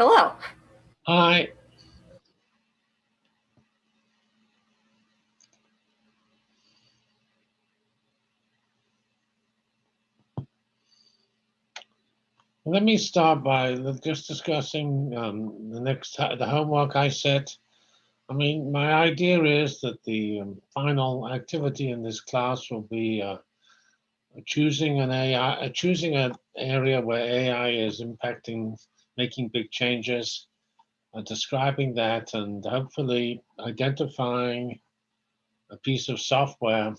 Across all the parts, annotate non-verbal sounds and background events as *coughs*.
Hello. Hi. Let me start by just discussing um, the next the homework I set. I mean, my idea is that the um, final activity in this class will be uh, choosing an AI, choosing an area where AI is impacting, making big changes, uh, describing that, and hopefully identifying a piece of software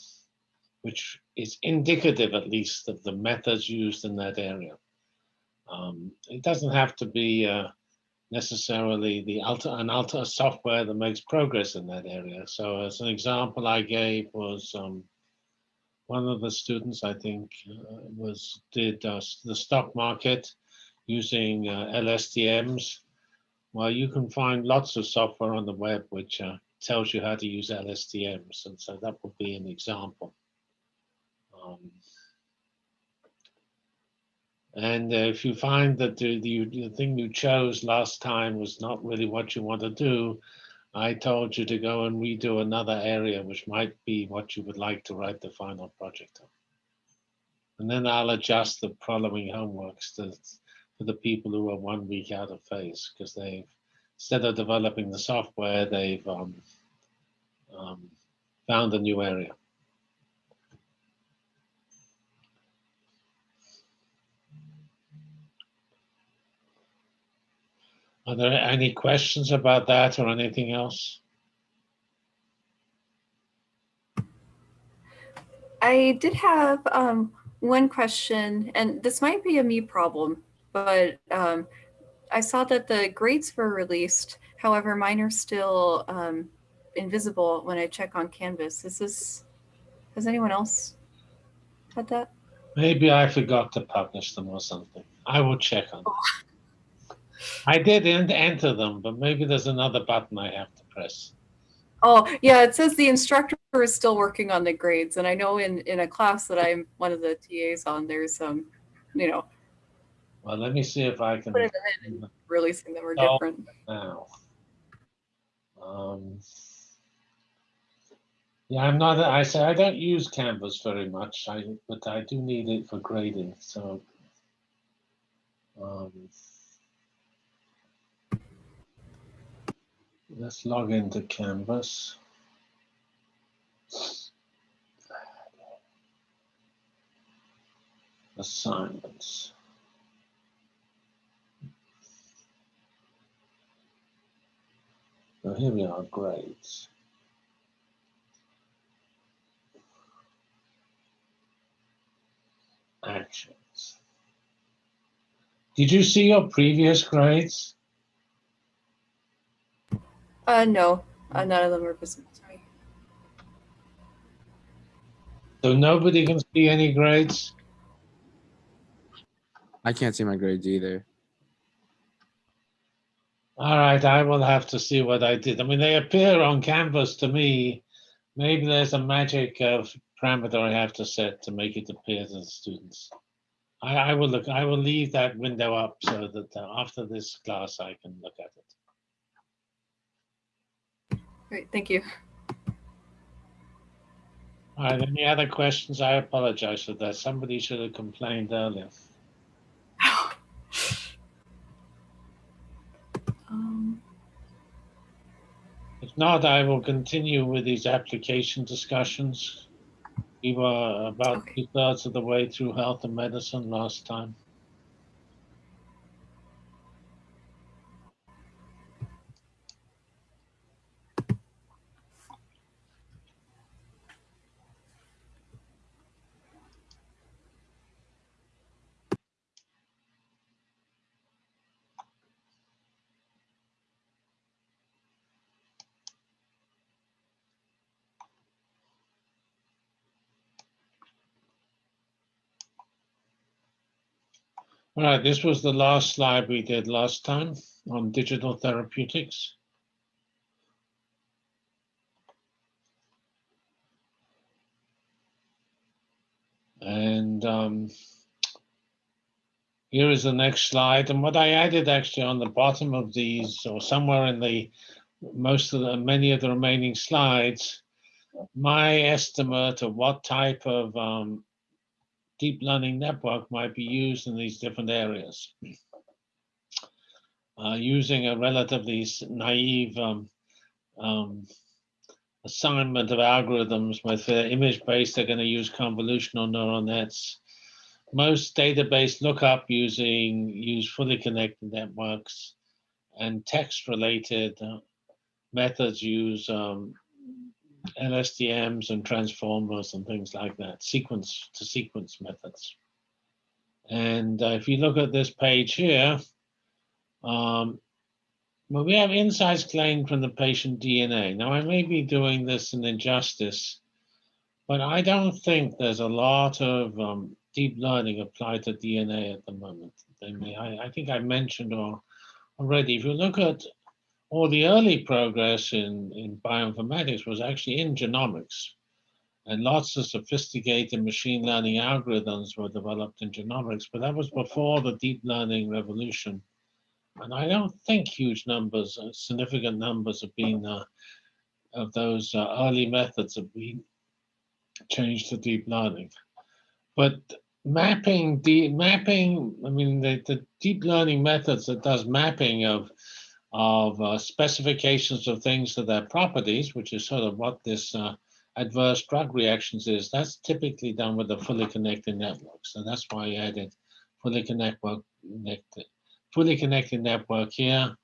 which is indicative, at least, of the methods used in that area. Um, it doesn't have to be uh, necessarily the alter, an alter software that makes progress in that area. So as an example I gave was um, one of the students, I think, uh, was did uh, the stock market using uh, LSTMs. Well, you can find lots of software on the web which uh, tells you how to use LSTMs, and so that would be an example. Um, and uh, if you find that the, the, the, thing you chose last time was not really what you want to do, I told you to go and redo another area, which might be what you would like to write the final project on. And then I'll adjust the following homeworks to, for the people who are one week out of phase, because they've, instead of developing the software, they've um, um, found a new area. Are there any questions about that or anything else? I did have um, one question, and this might be a me problem, but um, I saw that the grades were released. However, mine are still um, invisible when I check on Canvas. Is this, has anyone else had that? Maybe I forgot to publish them or something. I will check on them. I did enter them, but maybe there's another button I have to press. Oh, yeah, it says the instructor is still working on the grades. And I know in, in a class that I'm one of the TAs on, there's some, um, you know. Well, let me see if I can. Put it in releasing them are oh, different. Now. Um, yeah, I'm not, I say I don't use Canvas very much, I, but I do need it for grading. So, um, Let's log into Canvas. Assignments. So here we are, grades. Actions. Did you see your previous grades? Uh, no, uh, none of them are visible to me. So nobody can see any grades? I can't see my grades either. All right, I will have to see what I did. I mean, they appear on Canvas to me. Maybe there's a magic of parameter I have to set to make it appear to the students. I, I will look. I will leave that window up so that uh, after this class I can look at it. Great, thank you. All right, any other questions? I apologize for that. Somebody should have complained earlier. If not, I will continue with these application discussions. We were about okay. two thirds of the way through health and medicine last time. All right, this was the last slide we did last time on digital therapeutics. And um, Here is the next slide. And what I added actually on the bottom of these or somewhere in the most of the many of the remaining slides, my estimate of what type of um, deep learning network might be used in these different areas. Uh, using a relatively naive um, um, assignment of algorithms with uh, image-based, they're going to use convolutional neural nets. Most database lookup using use fully connected networks and text-related uh, methods use um, LSTMs and transformers and things like that, sequence to sequence methods. And uh, if you look at this page here, um, well, we have insights claimed from the patient DNA. Now, I may be doing this an injustice, but I don't think there's a lot of um, deep learning applied to DNA at the moment. I, mean, I, I think I mentioned already, if you look at all the early progress in, in bioinformatics was actually in genomics. And lots of sophisticated machine learning algorithms were developed in genomics, but that was before the deep learning revolution. And I don't think huge numbers, uh, significant numbers have been, uh, of those uh, early methods have been changed to deep learning. But mapping, deep, mapping, I mean, the, the deep learning methods that does mapping of of uh, specifications of things to their properties, which is sort of what this uh, adverse drug reactions is, that's typically done with a fully connected network. So that's why I added fully connected, fully connected network here.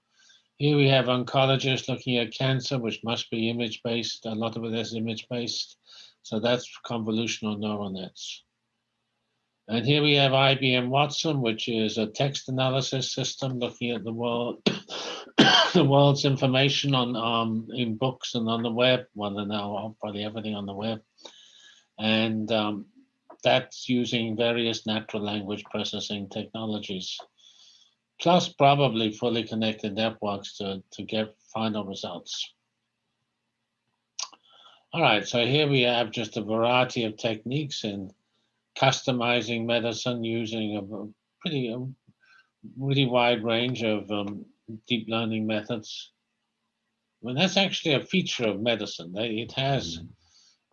Here we have oncologists looking at cancer, which must be image-based. A lot of it is image-based. So that's convolutional neural nets. And here we have IBM Watson, which is a text analysis system looking at the world *coughs* the world's information on um, in books and on the web. Well, now probably everything on the web, and um, that's using various natural language processing technologies, plus probably fully connected networks to to get final results. All right, so here we have just a variety of techniques in customizing medicine using a pretty a really wide range of um, deep learning methods. Well, that's actually a feature of medicine. It has mm-hmm.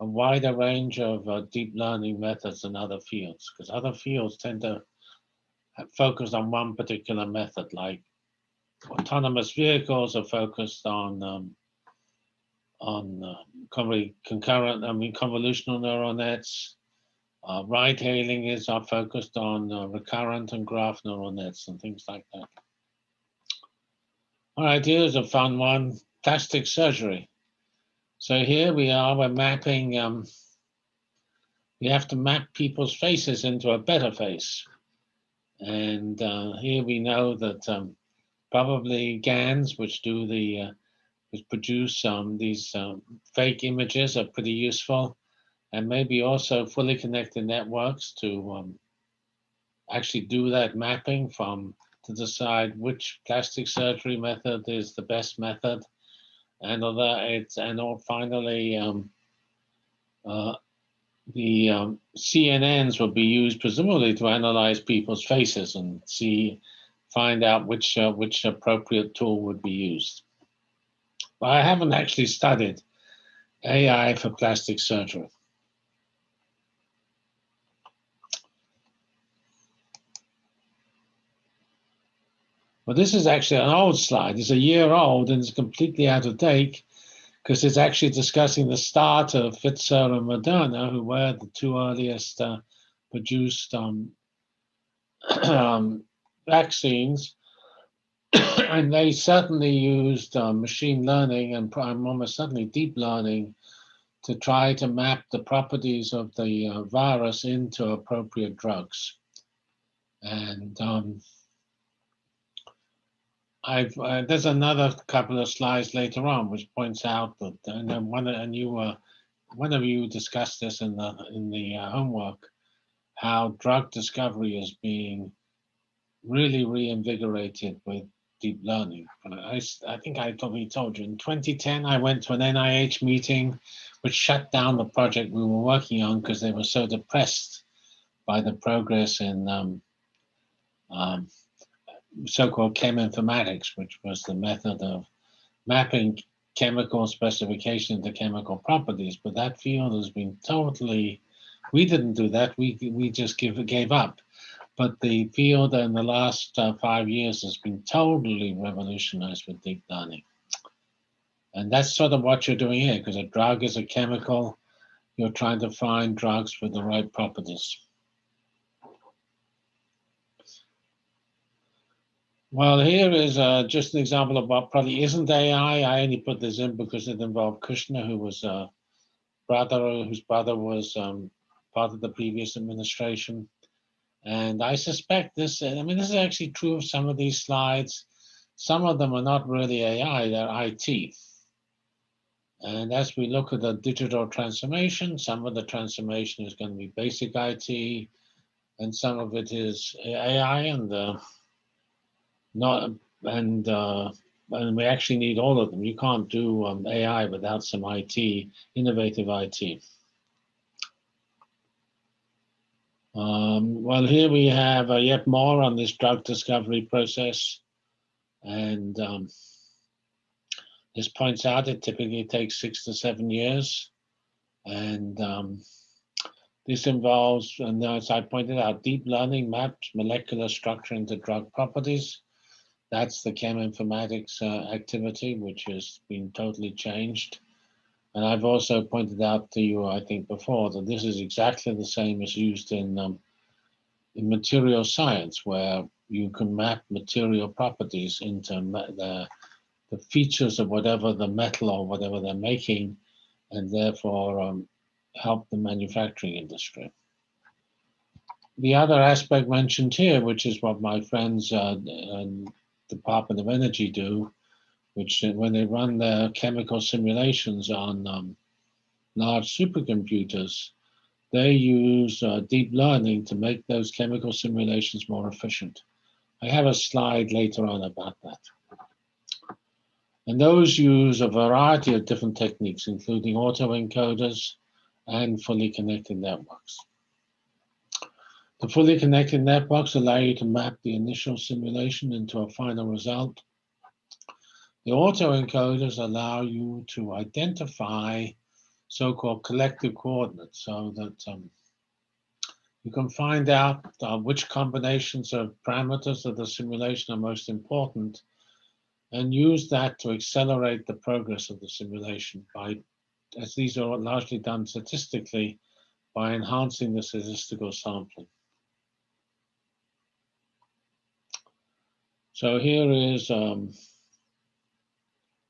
a wider range of uh, deep learning methods than other fields, because other fields tend to focus on one particular method, like autonomous vehicles are focused on um, on uh, concurrent, I mean, convolutional neural nets. Uh, ride hailing is focused on uh, recurrent and graph neural nets and things like that. All right, here's a fun one, plastic surgery. So here we are, we're mapping, um, we have to map people's faces into a better face. And uh, here we know that um, probably GANs, which do the, uh, which produce um, these um, fake images are pretty useful. And maybe also fully connected networks to um, actually do that mapping from to decide which plastic surgery method is the best method. And although it's and or finally um, uh, the um, CNNs will be used presumably to analyze people's faces and see find out which uh, which appropriate tool would be used. But I haven't actually studied AI for plastic surgery. Well, this is actually an old slide. It's a year old and it's completely out of date because it's actually discussing the start of Pfizer and Moderna, who were the two earliest uh, produced um, *clears throat* um, vaccines. *coughs* and they certainly used uh, machine learning and almost certainly deep learning to try to map the properties of the uh, virus into appropriate drugs. And um, I've uh, there's another couple of slides later on which points out that and then one and you were uh, one of you discussed this in the in the uh, homework how drug discovery is being really reinvigorated with deep learning. I, I think I probably told you in 2010 I went to an NIH meeting which shut down the project we were working on because they were so depressed by the progress in um, um, so-called cheminformatics, which was the method of mapping chemical specification into chemical properties. But that field has been totally, we didn't do that. We, we just give, gave up. But the field in the last uh, five years has been totally revolutionized with deep learning. And that's sort of what you're doing here, because a drug is a chemical. You're trying to find drugs with the right properties. Well, here is uh, just an example of what probably isn't AI. I only put this in because it involved Kushner, who was a brother, whose brother was um, part of the previous administration. And I suspect this, I mean, this is actually true of some of these slides. Some of them are not really AI, they're IT. And as we look at the digital transformation, some of the transformation is going to be basic IT, and some of it is AI and uh, not and uh, and we actually need all of them. You can't do um, AI without some IT, innovative IT. Um, well, here we have uh, yet more on this drug discovery process. And um, this points out it typically takes six to seven years. And um, this involves, and as I pointed out, deep learning maps molecular structure into drug properties. That's the cheminformatics uh, activity, which has been totally changed. And I've also pointed out to you, I think before, that this is exactly the same as used in, um, in material science, where you can map material properties into the, the features of whatever the metal or whatever they're making, and therefore um, help the manufacturing industry. The other aspect mentioned here, which is what my friends uh, Department of Energy do, which uh, when they run their chemical simulations on um, large supercomputers, they use uh, deep learning to make those chemical simulations more efficient. I have a slide later on about that. And those use a variety of different techniques, including autoencoders and fully connected networks. The fully connected networks allow you to map the initial simulation into a final result. The autoencoders allow you to identify so-called collective coordinates so that um, you can find out uh, which combinations of parameters of the simulation are most important and use that to accelerate the progress of the simulation by, as these are largely done statistically, by enhancing the statistical sampling. So here is um,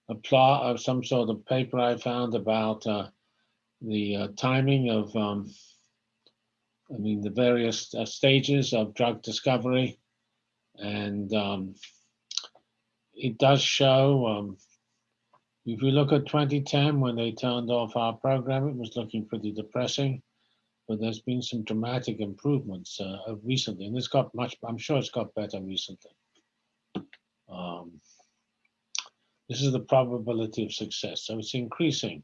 a plot of some sort of paper I found about uh, the uh, timing of, um, I mean, the various uh, stages of drug discovery. And um, it does show, um, if you look at 2010, when they turned off our program, it was looking pretty depressing. But there's been some dramatic improvements uh, recently, and it's got much, I'm sure it's got better recently. Um, this is the probability of success. So it's increasing.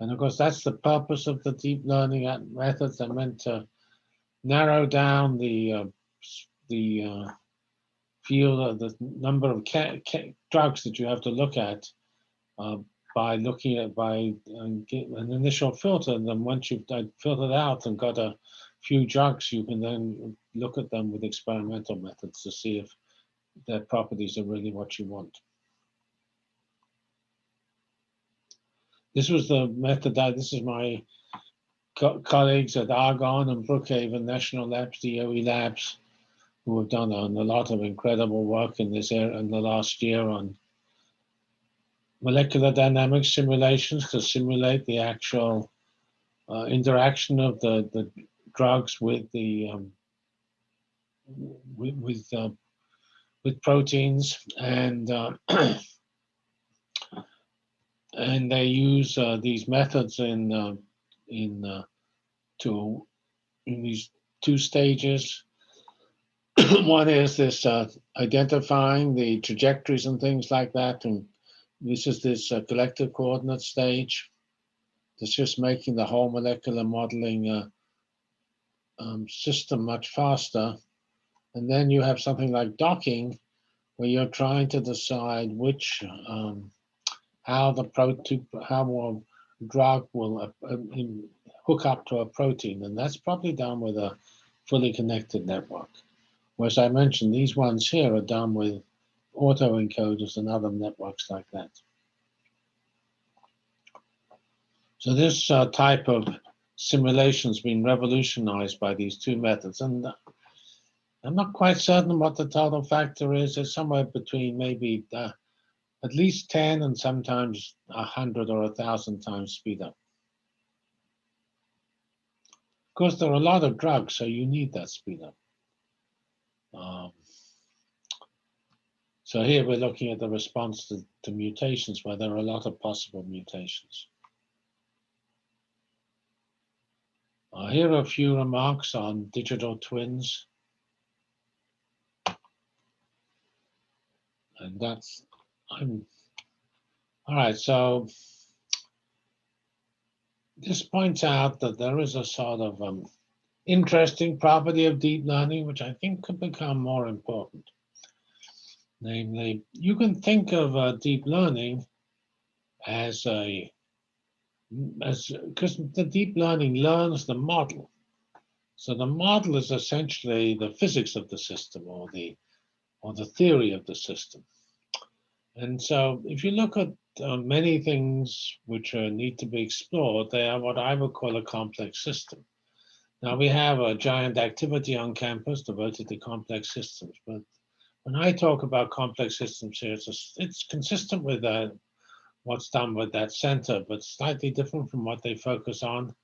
And of course, that's the purpose of the deep learning methods. They're meant to narrow down the uh, the uh, field, uh, the number of drugs that you have to look at uh, by looking at by uh, an initial filter. And then once you've filtered out and got a few drugs, you can then look at them with experimental methods to see if their properties are really what you want. This was the method that this is my co colleagues at Argonne and Brookhaven National Labs, DOE Labs, who have done a, lot of incredible work in this area in the last year on molecular dynamics simulations to simulate the actual uh, interaction of the, the drugs with the um, with, with uh, with proteins and uh, *clears throat* and they use uh, these methods in uh, in uh, to in these two stages. *clears throat* One is this uh, identifying the trajectories and things like that, and this is this uh, collective coordinate stage. It's just making the whole molecular modeling um, system much faster And then you have something like docking, where you're trying to decide which, um, how the protein, how a drug will uh, hook up to a protein. And that's probably done with a fully connected network. Whereas I mentioned, these ones here are done with autoencoders and other networks like that. So this uh, type of simulation has been revolutionized by these two methods. And uh, I'm not quite certain what the total factor is. It's somewhere between maybe uh, at least 10 and sometimes 100 or 1,000 times speed up. Of course, there are a lot of drugs, so you need that speed up. Um, so here we're looking at the response to, to mutations where there are a lot of possible mutations. Uh, here are a few remarks on digital twins. And that's, I'm, all right, so this points out that there is a sort of um, interesting property of deep learning, which I think could become more important. Namely, you can think of uh, deep learning as a as because the deep learning learns the model. So the model is essentially the physics of the system or the or the theory of the system. And so if you look at uh, many things which need to be explored, they are what I would call a complex system. Now we have a giant activity on campus devoted to complex systems, but when I talk about complex systems here, it's, a, it's consistent with uh, what's done with that center, but slightly different from what they focus on.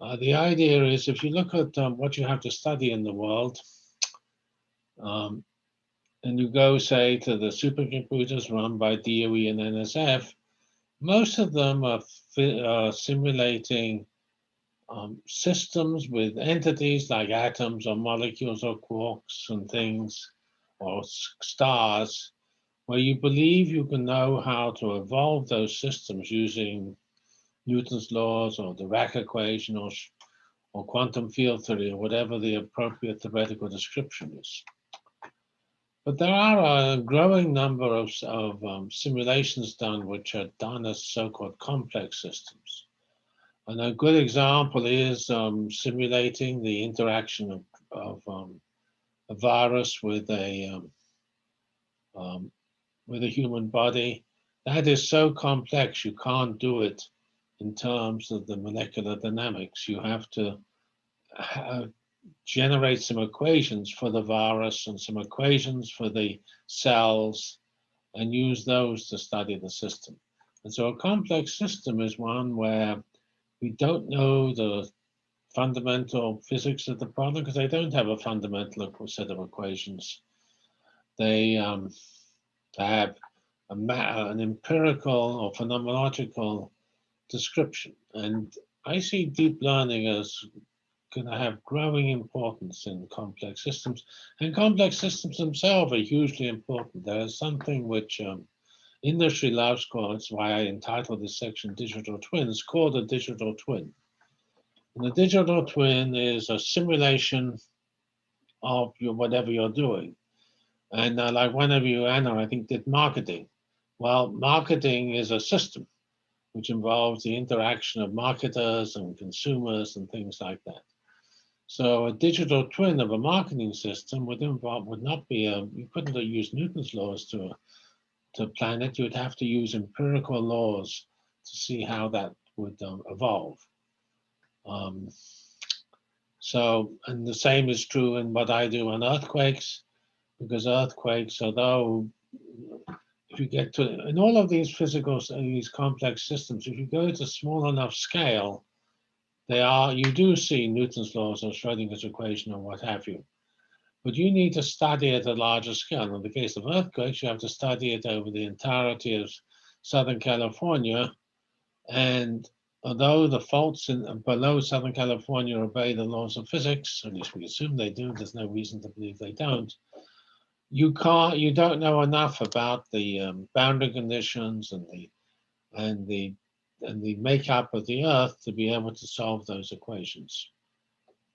Uh, the idea is if you look at um, what you have to study in the world, um, and you go, say, to the supercomputers run by DOE and NSF, most of them are simulating um, systems with entities like atoms or molecules or quarks and things or stars where you believe you can know how to evolve those systems using Newton's laws or the Dirac equation or, or quantum field theory or whatever the appropriate theoretical description is. But there are a growing number of, of um, simulations done which are done as so-called complex systems. And a good example is um, simulating the interaction of, of um, a virus with a um, um, with a human body. That is so complex, you can't do it in terms of the molecular dynamics. You have to have, generate some equations for the virus and some equations for the cells and use those to study the system. And so a complex system is one where we don't know the fundamental physics of the problem because they don't have a fundamental set of equations. They um, have a an empirical or phenomenological description. And I see deep learning as going to have growing importance in complex systems. And complex systems themselves are hugely important. There is something which um, industry loves called, it's why I entitled this section Digital Twins, called a digital twin. And the digital twin is a simulation of your whatever you're doing. And uh, like one of you, Anna, I think did marketing. Well, marketing is a system which involves the interaction of marketers and consumers and things like that. So a digital twin of a marketing system would involve would not be a you couldn't use Newton's laws to to plan it. You'd have to use empirical laws to see how that would um, evolve. Um, so, and the same is true in what I do on earthquakes, because earthquakes, although if you get to, in all of these physical, these complex systems, if you go to small enough scale, they are, you do see Newton's laws or Schrodinger's equation or what have you. But you need to study it at a larger scale. In the case of earthquakes, you have to study it over the entirety of Southern California. And although the faults in, below Southern California obey the laws of physics, at least we assume they do, there's no reason to believe they don't, you can't, you don't know enough about the um, boundary conditions and the and the and the makeup of the Earth to be able to solve those equations.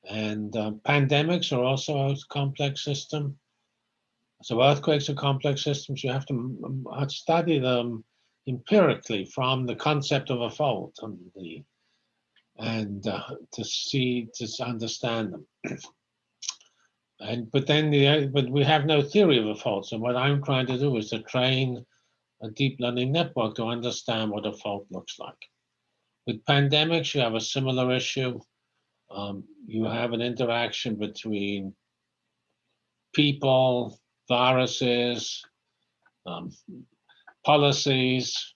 And uh, pandemics are also a complex system. So earthquakes are complex systems. You have to mm, study them empirically from the concept of a fault and the and uh, to see to understand them. and but then the but we have no theory of a fault. So what I'm trying to do is to train a deep learning network to understand what a fault looks like. With pandemics, you have a similar issue. Um, you have an interaction between people, viruses, um, policies,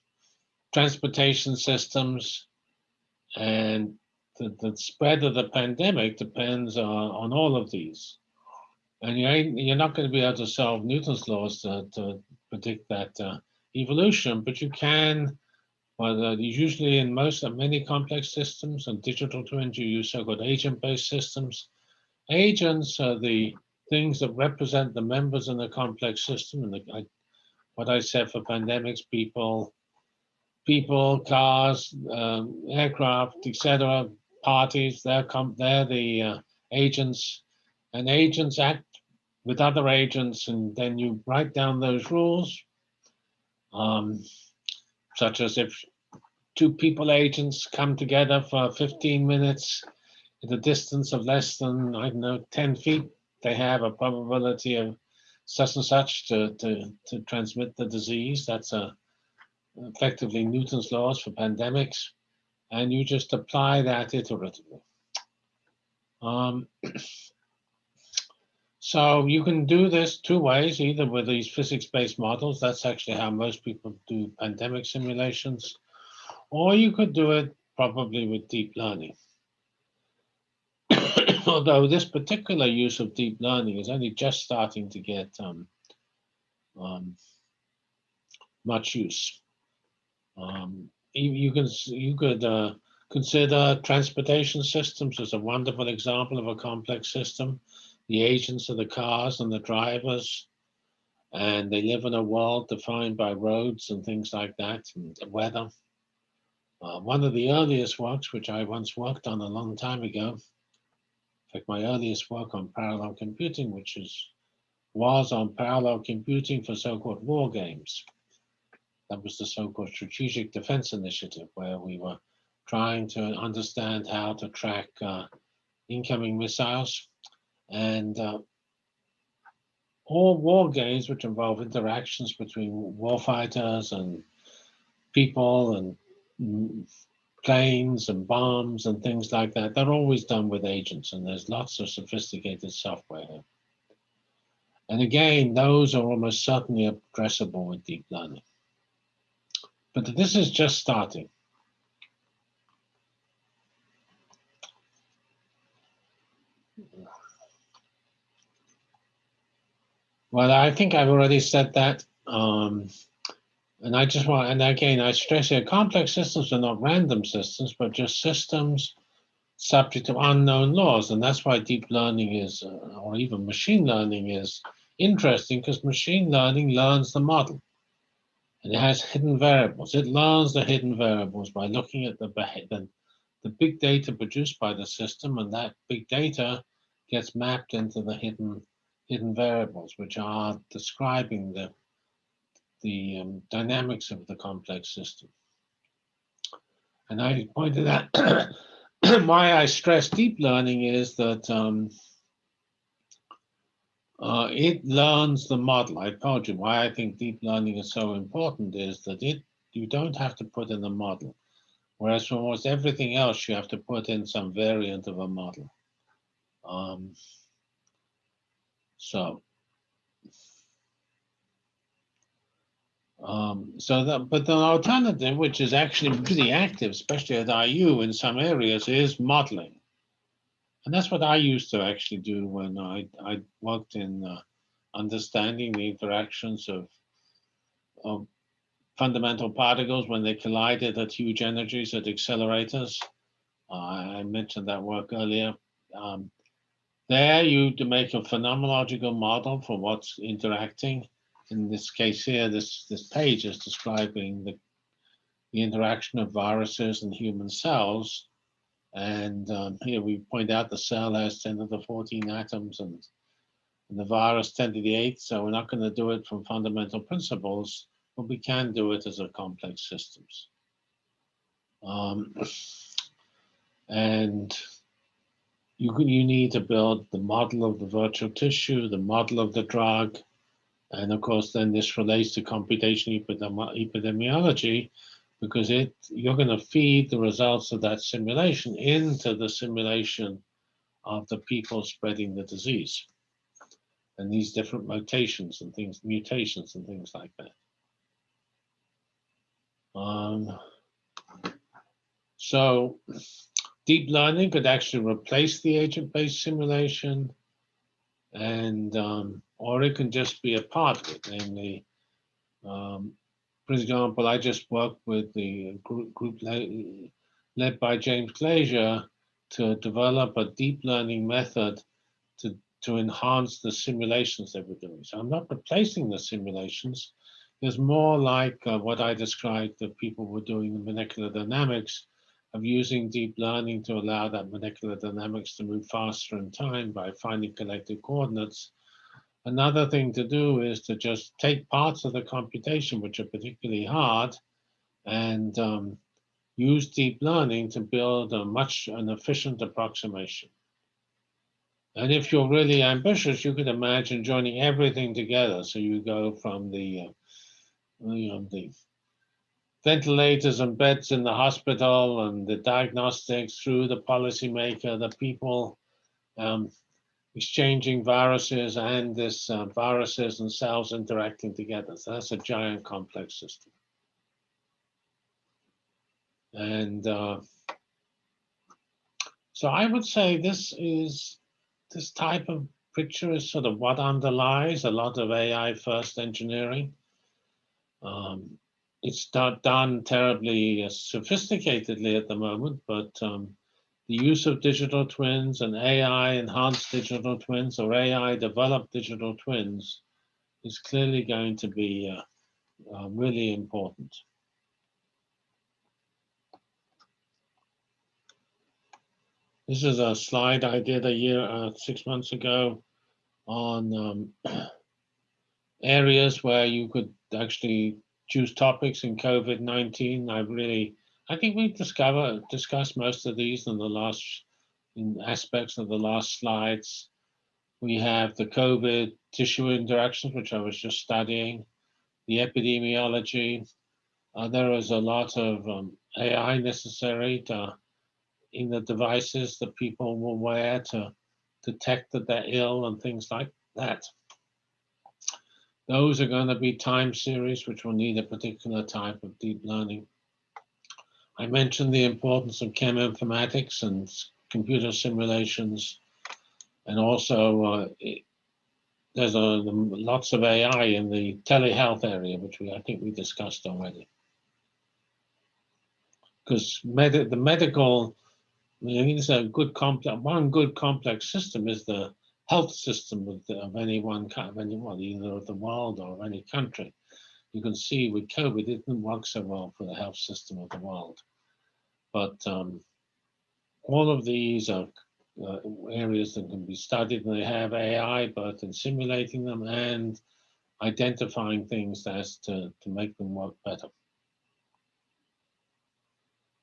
transportation systems, and the, the spread of the pandemic depends on, on all of these. And you you're not going to be able to solve Newton's laws to, to predict that uh, evolution, but you can, well, uh, usually in most of many complex systems and digital twins, you use so-called agent-based systems. Agents are the things that represent the members in the complex system. And the, I, what I said for pandemics, people, people, cars, um, aircraft, etc., parties, they're, they're the uh, agents. And agents act with other agents, and then you write down those rules, um, such as if two people agents come together for 15 minutes at a distance of less than, I don't know, 10 feet, they have a probability of such and such to, to, to transmit the disease. That's a, effectively Newton's laws for pandemics. And you just apply that iteratively. Um, *clears throat* so you can do this two ways, either with these physics-based models. That's actually how most people do pandemic simulations. Or you could do it probably with deep learning. *coughs* although this particular use of deep learning is only just starting to get um, um, much use. Um, you, can you could uh, consider transportation systems as a wonderful example of a complex system. The agents are the cars and the drivers, and they live in a world defined by roads and things like that, and the weather. Uh, one of the earliest works, which I once worked on a long time ago, in fact, my earliest work on parallel computing, which is was on parallel computing for so-called war games. That was the so-called Strategic Defense Initiative, where we were trying to understand how to track uh, incoming missiles. And uh, all war games, which involve interactions between warfighters and people and planes and bombs and things like that, they're always done with agents and there's lots of sophisticated software. And again, those are almost certainly addressable with deep learning. But this is just starting. Well, I think I've already said that. Um, and I just want, and again, I stress here, complex systems are not random systems, but just systems subject to unknown laws. And that's why deep learning is, uh, or even machine learning is interesting because machine learning learns the model. And it has hidden variables. It learns the hidden variables by looking at the, the, the big data produced by the system, and that big data gets mapped into the hidden hidden variables, which are describing the the um, dynamics of the complex system. And I pointed out *clears throat* why I stress deep learning is that um, uh, it learns the model. I told you why I think deep learning is so important is that it you don't have to put in a model. Whereas for almost everything else, you have to put in some variant of a model. Um, so Um, so that, but the alternative, which is actually pretty active, especially at IU in some areas, is modeling. And that's what I used to actually do when I, I worked in uh, understanding the interactions of, of fundamental particles when they collided at huge energies at accelerators. Uh, I mentioned that work earlier. Um, there you make a phenomenological model for what's interacting in this case here, this, this page is describing the, the interaction of viruses and human cells. And um, here we point out the cell has 10 to the 14 atoms and, and the virus 10 to the 8. So we're not going to do it from fundamental principles, but we can do it as a complex systems. Um, and you, you need to build the model of the virtual tissue, the model of the drug, and of course, then this relates to computational epidemiology because it you're going to feed the results of that simulation into the simulation of the people spreading the disease and these different mutations and things, mutations and things like that. Um, so deep learning could actually replace the agent-based simulation and um, or it can just be a part of it. Namely, um, for example, I just worked with the group, group led, led by James Glazier to develop a deep learning method to, to enhance the simulations that we're doing. So I'm not replacing the simulations. It's more like uh, what I described that people were doing in molecular dynamics of using deep learning to allow that molecular dynamics to move faster in time by finding collective coordinates Another thing to do is to just take parts of the computation, which are particularly hard, and um, use deep learning to build a much an efficient approximation. And if you're really ambitious, you could imagine joining everything together. So you go from the, uh, you know, the ventilators and beds in the hospital and the diagnostics through the policymaker, the people, um, exchanging viruses and this uh, viruses and cells interacting together. So that's a giant complex system. And uh, so I would say this is, this type of picture is sort of what underlies a lot of AI first engineering. Um, it's not done terribly uh, sophisticatedly at the moment, but um, the use of digital twins and AI enhanced digital twins or AI developed digital twins is clearly going to be uh, uh, really important. This is a slide I did a year, uh, six months ago on um, *clears throat* areas where you could actually choose topics in COVID-19. I've really I think we've discussed most of these in the last in aspects of the last slides. We have the COVID tissue interactions, which I was just studying, the epidemiology. Uh, there is a lot of um, AI necessary to, in the devices that people will wear to detect that they're ill and things like that. Those are going to be time series, which will need a particular type of deep learning. I mentioned the importance of cheminformatics and computer simulations, and also uh, it, there's a, lots of AI in the telehealth area, which we I think we discussed already. Because med the medical, I mean, it's a good complex. One good complex system is the health system of, the, of any one of either of the world or of any country you can see with COVID, it didn't work so well for the health system of the world. But um, all of these are uh, areas that can be studied and they have AI both in simulating them and identifying things as to, to make them work better.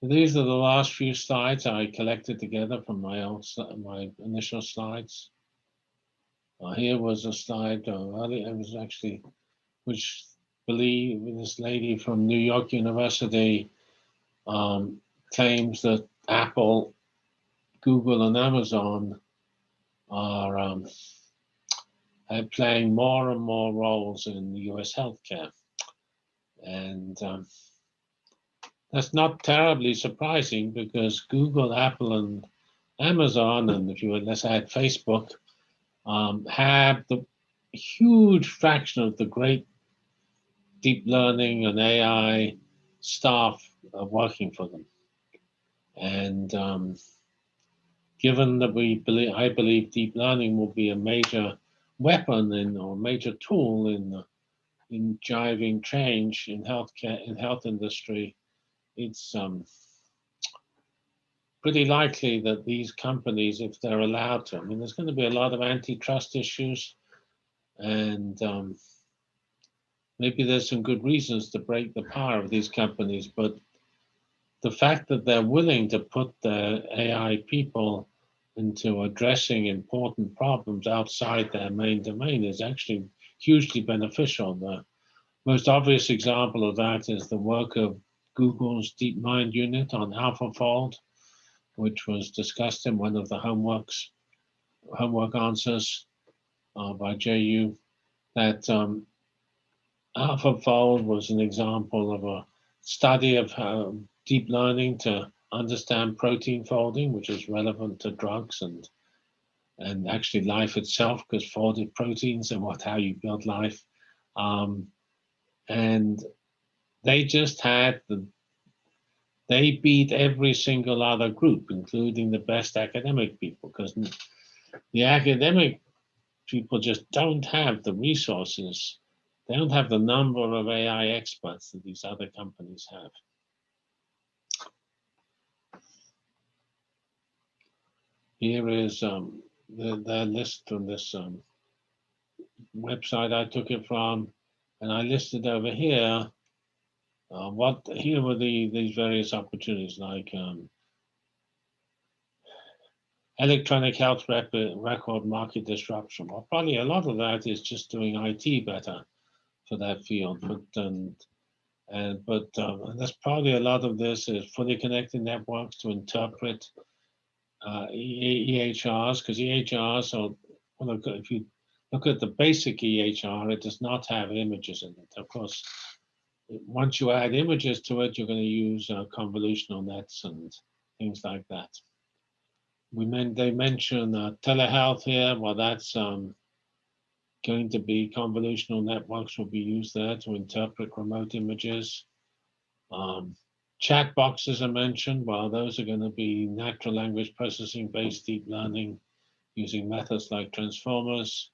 These are the last few slides I collected together from my old, my initial slides. Uh, here was a slide uh, it was actually, which believe this lady from New York University um, claims that Apple, Google, and Amazon are um, playing more and more roles in US healthcare. And um, that's not terribly surprising because Google, Apple, and Amazon, and if you would, let's add Facebook, um, have the huge fraction of the great deep learning and AI staff working for them. And um, given that we believe, I believe deep learning will be a major weapon in, or major tool in, in driving change in healthcare, in health industry, it's, um, pretty likely that these companies, if they're allowed to, I mean, there's going to be a lot of antitrust issues and um, maybe there's some good reasons to break the power of these companies, but the fact that they're willing to put their AI people into addressing important problems outside their main domain is actually hugely beneficial. The most obvious example of that is the work of Google's DeepMind unit on AlphaFold, which was discussed in one of the homeworks, homework answers uh, by JU, that um, AlphaFold was an example of a study of how deep learning to understand protein folding, which is relevant to drugs and and actually life itself, because folded proteins and what how you build life. Um, and they just had the they beat every single other group, including the best academic people, because the academic people just don't have the resources. They don't have the number of AI experts that these other companies have. Here is um, the, the list from this um, website I took it from, and I listed over here uh, what here were the these various opportunities like um, electronic health rep record market disruption. Well, probably a lot of that is just doing IT better for that field, but um, and but um, and that's probably a lot of this is fully connected networks to interpret uh, EHRs because EHRs are, well, if you look at the basic EHR, it does not have images in it. Of course, once you add images to it, you're going to use uh, convolutional nets and things like that. We meant they mention uh, telehealth here. Well, that's um, going to be convolutional networks will be used there to interpret remote images. Um, Chat boxes are mentioned. Well, those are going to be natural language processing based deep learning using methods like transformers.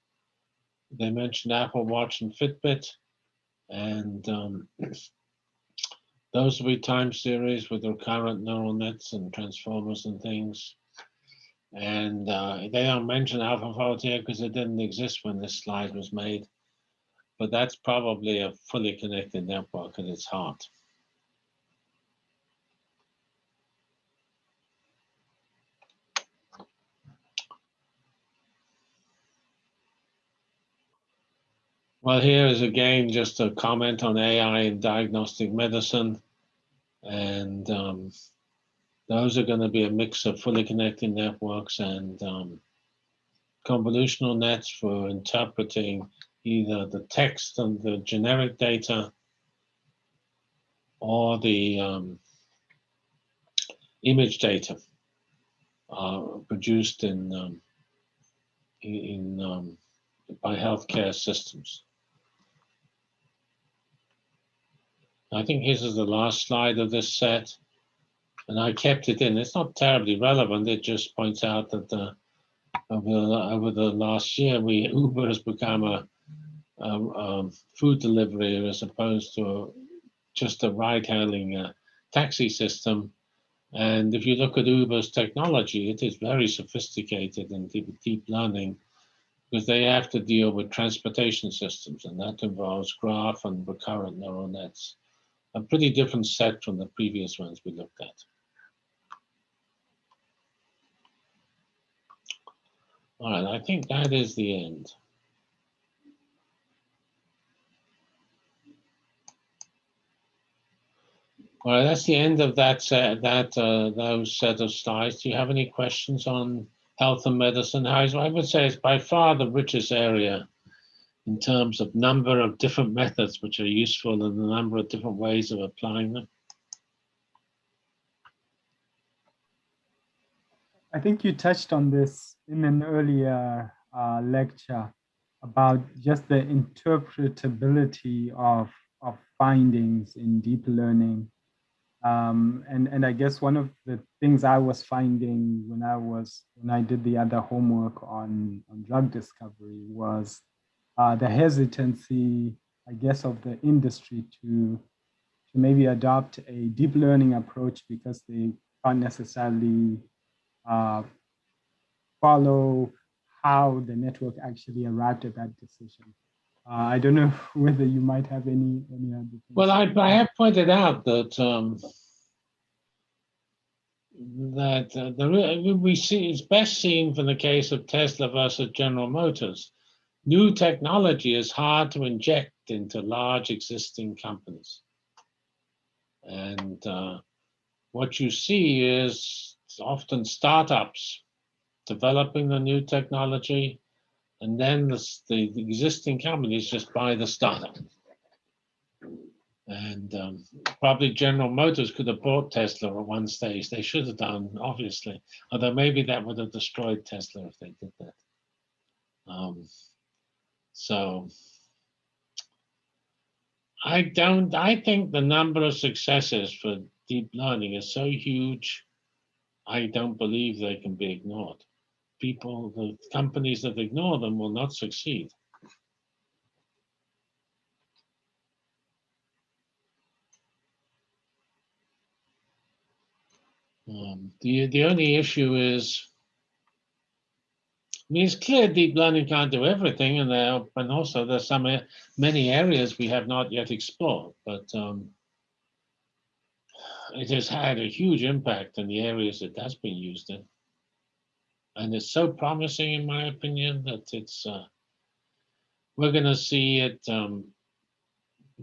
They mentioned Apple Watch and Fitbit. And um, *clears throat* those will be time series with recurrent neural nets and transformers and things. And uh, they don't mention AlphaFold here because it didn't exist when this slide was made. But that's probably a fully connected network at its heart. Well, here is again just a comment on AI in diagnostic medicine. And um, those are going to be a mix of fully connected networks and um, convolutional nets for interpreting either the text and the generic data or the um, image data uh, produced in, um, in um, by healthcare systems. I think this is the last slide of this set. And I kept it in. It's not terribly relevant. It just points out that the, over, over the last year, we *laughs* Uber has become a, a, a food delivery as opposed to a, just a ride-hailing uh, taxi system. And if you look at Uber's technology, it is very sophisticated and deep, deep learning because they have to deal with transportation systems, and that involves graph and recurrent neural nets a pretty different set from the previous ones we looked at. All right, I think that is the end. All right, that's the end of that set, that uh, those set of slides. Do you have any questions on health and medicine? I would say it's by far the richest area in terms of number of different methods which are useful and the number of different ways of applying them? I think you touched on this in an earlier uh, lecture about just the interpretability of, of findings in deep learning. Um, and, and I guess one of the things I was finding when I was when I did the other homework on, on drug discovery was uh, the hesitancy, I guess, of the industry to, to maybe adopt a deep learning approach because they can't necessarily uh, follow how the network actually arrived at that decision. Uh, I don't know *laughs* whether you might have any any other. Things. Well, I, I have pointed out that um, that uh, the we see it's best seen from the case of Tesla versus General Motors. New technology is hard to inject into large existing companies, and uh, what you see is often startups developing the new technology, and then the, the, existing companies just buy the startup. And um, probably General Motors could have bought Tesla at one stage. They should have done, obviously, although maybe that would have destroyed Tesla if they did that. Um, so I don't, I think the number of successes for deep learning is so huge, I don't believe they can be ignored people, the companies that ignore them will not succeed. Um, the, the only issue is, it's clear deep learning can't do everything, and there, and also there's some many areas we have not yet explored, but um, it has had a huge impact in the areas it has been used in and it's so promising in my opinion that it's uh, we're going to see it um,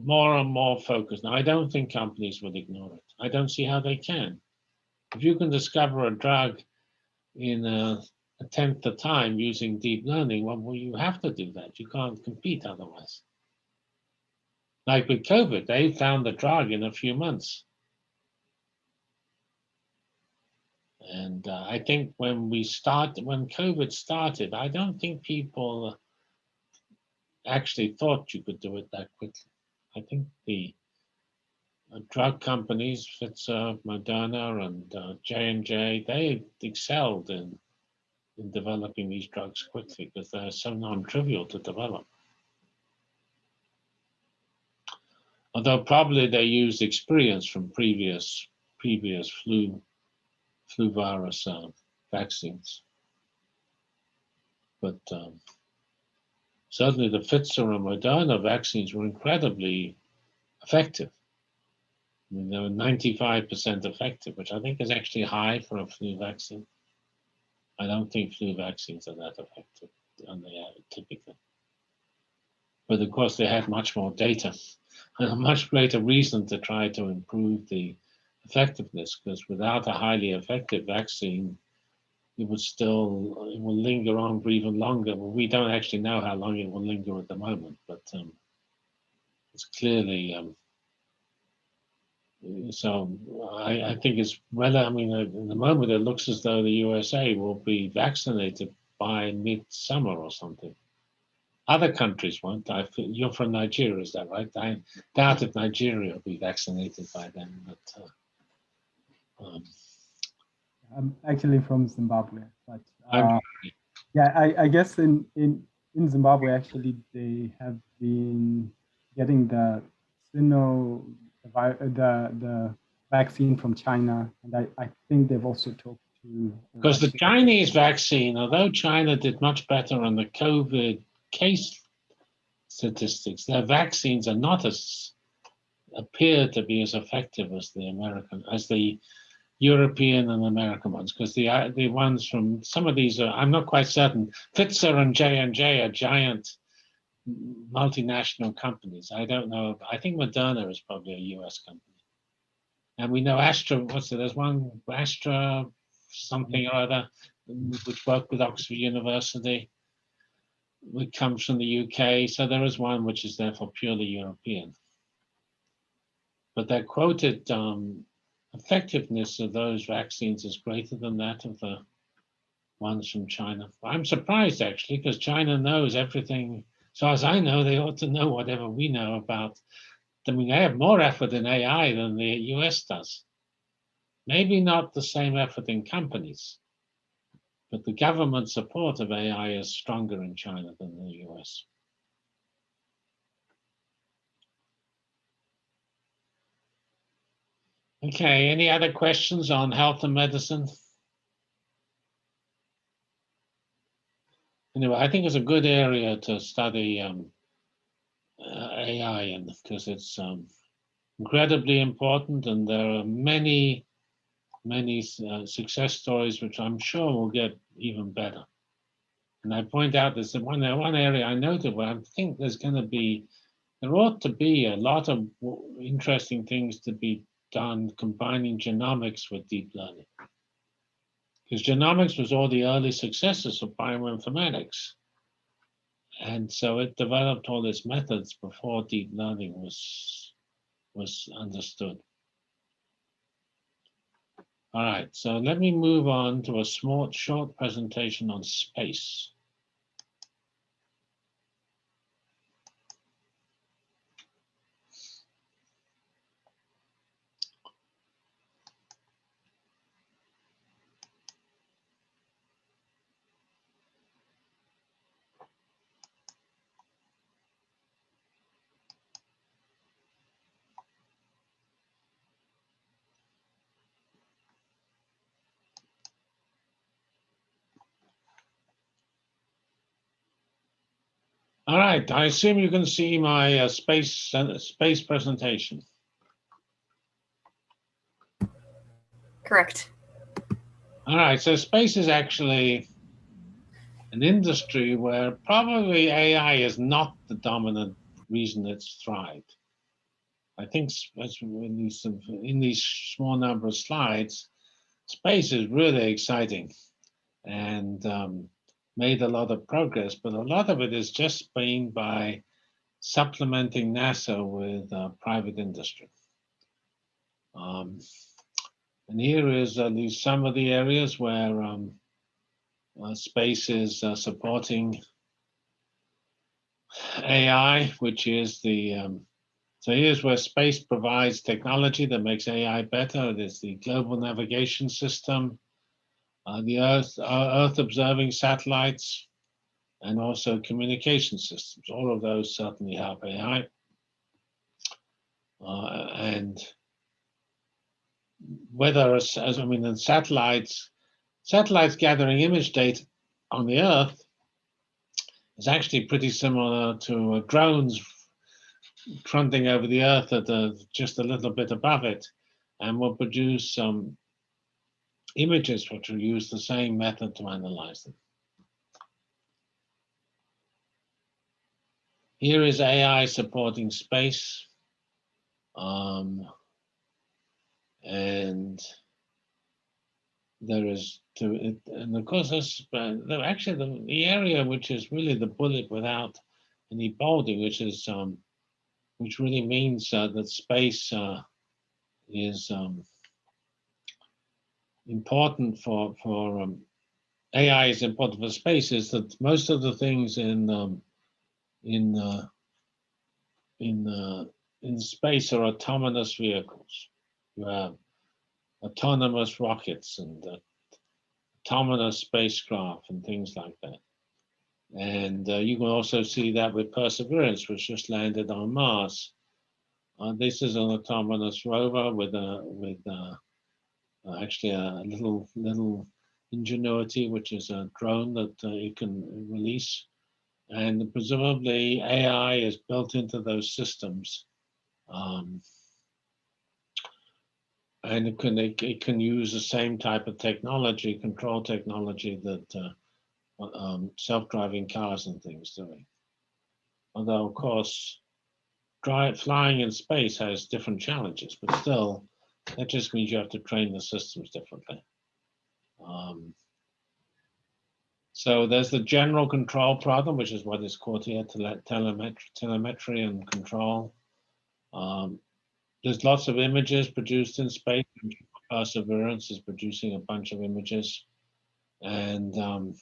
more and more focused. Now, I don't think companies would ignore it. I don't see how they can. If you can discover a drug in a, a tenth the time using deep learning, well, you have to do that. You can't compete otherwise. Like with COVID, they found the drug in a few months. And uh, I think when we start, when COVID started, I don't think people actually thought you could do it that quickly. I think the uh, drug companies, Pfizer, Moderna, and uh, J&J, they excelled in, in developing these drugs quickly because they're so non-trivial to develop. Although probably they used experience from previous previous flu flu virus uh, vaccines. But um, certainly the Pfizer and Moderna vaccines were incredibly effective. I mean, they were 95% effective, which I think is actually high for a flu vaccine. I don't think flu vaccines are that effective, and they are typically. But of course, they have much more data and *laughs* a much greater reason to try to improve the effectiveness because without a highly effective vaccine, it would still it will linger on for even longer. Well, we don't actually know how long it will linger at the moment, but um, it's clearly um, so. I, I think it's well. I mean, in the moment, it looks as though the USA will be vaccinated by midsummer or something. Other countries won't. I, you're from Nigeria, is that right? I doubt if Nigeria will be vaccinated by then, but. Uh, um, I'm actually from Zimbabwe, but uh, yeah, I, I guess in, in, in Zimbabwe, actually, they have been getting the Sino, the, the, the vaccine from China, and I, I think they've also talked to. Because the Chinese vaccine, although China did much better on the COVID case statistics, their vaccines are not as appear to be as effective as the American, as the European and American ones, because the uh, the ones from some of these are I'm not quite certain. Pfizer and J and J are giant multinational companies. I don't know. I think Moderna is probably a U.S. company, and we know Astra. What's it? There's one Astra something or other, which worked with Oxford University, which comes from the UK. So there is one which is therefore purely European. But they're quoted um, effectiveness of those vaccines is greater than that of the ones from China. I'm surprised actually, because China knows everything. So as I know, they ought to know whatever we know about. I mean, they have more effort in AI than the US does. Maybe not the same effort in companies, but the government support of AI is stronger in China than the US. Okay, any other questions on health and medicine? Anyway, I think it's a good area to study um, uh, AI in because it's um, incredibly important and there are many, many uh, success stories which I'm sure will get even better. And I point out there's one, one area I noted where I think there's going to be, there ought to be a lot of interesting things to be done combining genomics with deep learning. Because genomics was all the early successes of bioinformatics. And so it developed all its methods before deep learning was, was understood. All right, so let me move on to a small, short presentation on space. All right, I assume you can see my uh, space uh, space presentation. Correct. All right, so space is actually an industry where probably AI is not the dominant reason it's thrived. I think in these, in these small number of slides, space is really exciting. And um, made a lot of progress, but a lot of it is just been by supplementing NASA with uh, private industry. Um, and here is at least some of the areas where um, uh, space is uh, supporting AI, which is the, um, so here's where space provides technology that makes AI better. There's the global navigation system, uh, the Earth, uh, Earth observing satellites, and also communication systems. All of those certainly help AI. Uh, and whether, as, as I mean, in satellites, satellites gathering image data on the Earth is actually pretty similar to uh, drones fronting over the Earth at uh, just a little bit above it, and will produce some images which will use the same method to analyze them. Here is AI supporting space. Um, and there is to it, and of course this uh, actually the, the area which is really the bullet without any bolding, which is um, which really means uh, that space uh, is um, important for for um, AI is important for space is that most of the things in um, in uh, in uh, in space are autonomous vehicles. You have autonomous rockets and uh, autonomous spacecraft and things like that. And uh, you can also see that with Perseverance, which just landed on Mars. Uh, this is an autonomous rover with a with a uh, actually a little little ingenuity, which is a drone that uh, it can release. And presumably AI is built into those systems. Um, and it can, it, it, can use the same type of technology, control technology that uh, um, self-driving cars and things doing. Although, of course, drive, flying in space has different challenges, but still, that just means you have to train the systems differently. Um, so there's the general control problem, which is what is called here telemetry, telemetry and control. Um, there's lots of images produced in space. Perseverance is producing a bunch of images. And um,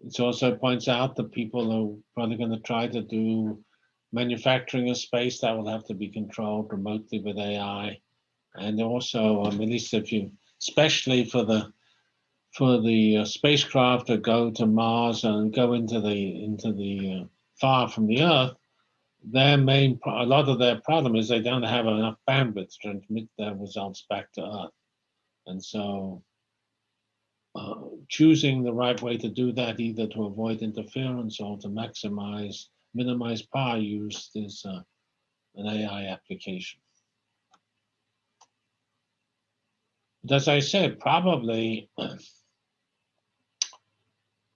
it also points out that people are probably going to try to do manufacturing of space that will have to be controlled remotely with AI and also at least if you especially for the for the uh, spacecraft to go to Mars and go into the into the uh, far from the Earth, their main, a lot of their problem is they don't have enough bandwidth to transmit their results back to Earth. And so uh, choosing the right way to do that, either to avoid interference or to maximize, minimize power use is uh, an AI application. But as I said, probably if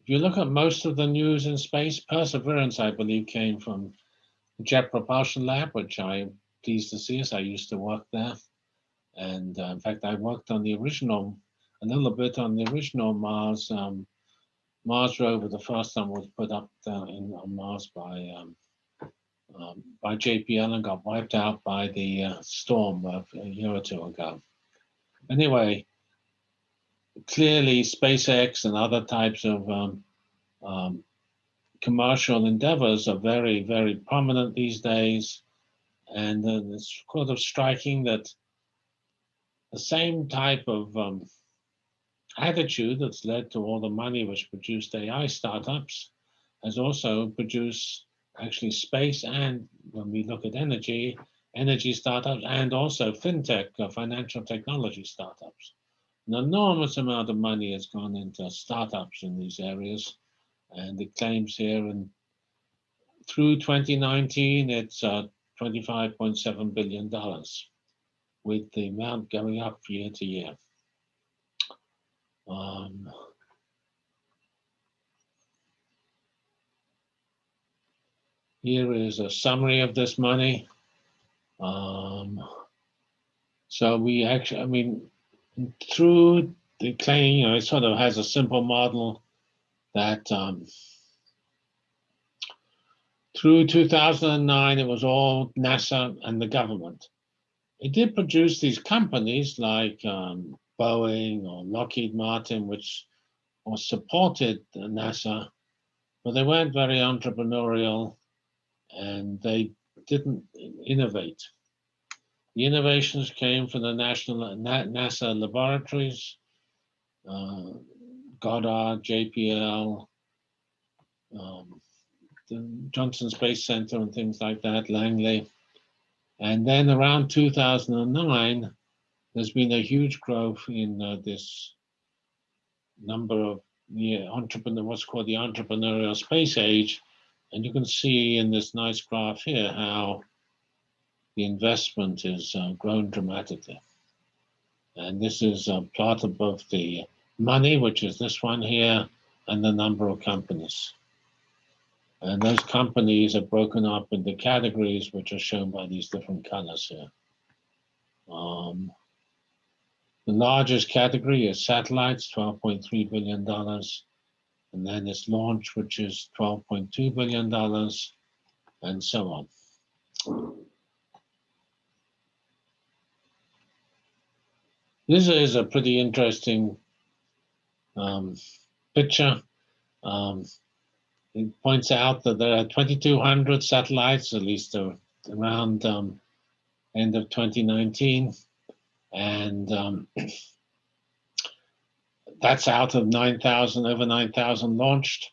you look at most of the news in space, Perseverance, I believe, came from Jet Propulsion Lab, which I'm pleased to see as I used to work there. And uh, in fact, I worked on the original, a little bit on the original Mars um, Mars rover. The first one was put up uh, in on Mars by um, um, by JPL and got wiped out by the uh, storm of a year or two ago. Anyway, clearly SpaceX and other types of um, um, commercial endeavors are very, very prominent these days. And uh, it's sort of striking that the same type of um, attitude that's led to all the money which produced AI startups has also produced actually space and when we look at energy, energy startups and also fintech, uh, financial technology startups. An enormous amount of money has gone into startups in these areas. And it claims here and through 2019, it's uh, $25.7 billion with the amount going up year to year. Um, here is a summary of this money. Um, so we actually, I mean, through the claim, you know, it sort of has a simple model that um, through 2009, it was all NASA and the government. It did produce these companies like um, Boeing or Lockheed Martin, which was supported NASA, but they weren't very entrepreneurial and they didn't innovate. The innovations came from the national NASA laboratories, uh, Goddard, JPL, um, the Johnson Space Center and things like that, Langley. And then around 2009, there's been a huge growth in uh, this number of yeah, entrepreneur, what's called the entrepreneurial space age. And you can see in this nice graph here how the investment has uh, grown dramatically. And this is a plot above the money, which is this one here, and the number of companies. And those companies are broken up into categories, which are shown by these different colors here. Um, the largest category is satellites, $12.3 billion. And then it's launch, which is $12.2 billion, and so on. This is a pretty interesting um, picture. Um, it points out that there are 2,200 satellites, at least around um, end of 2019. And um, *clears throat* that's out of 9,000, over 9,000 launched.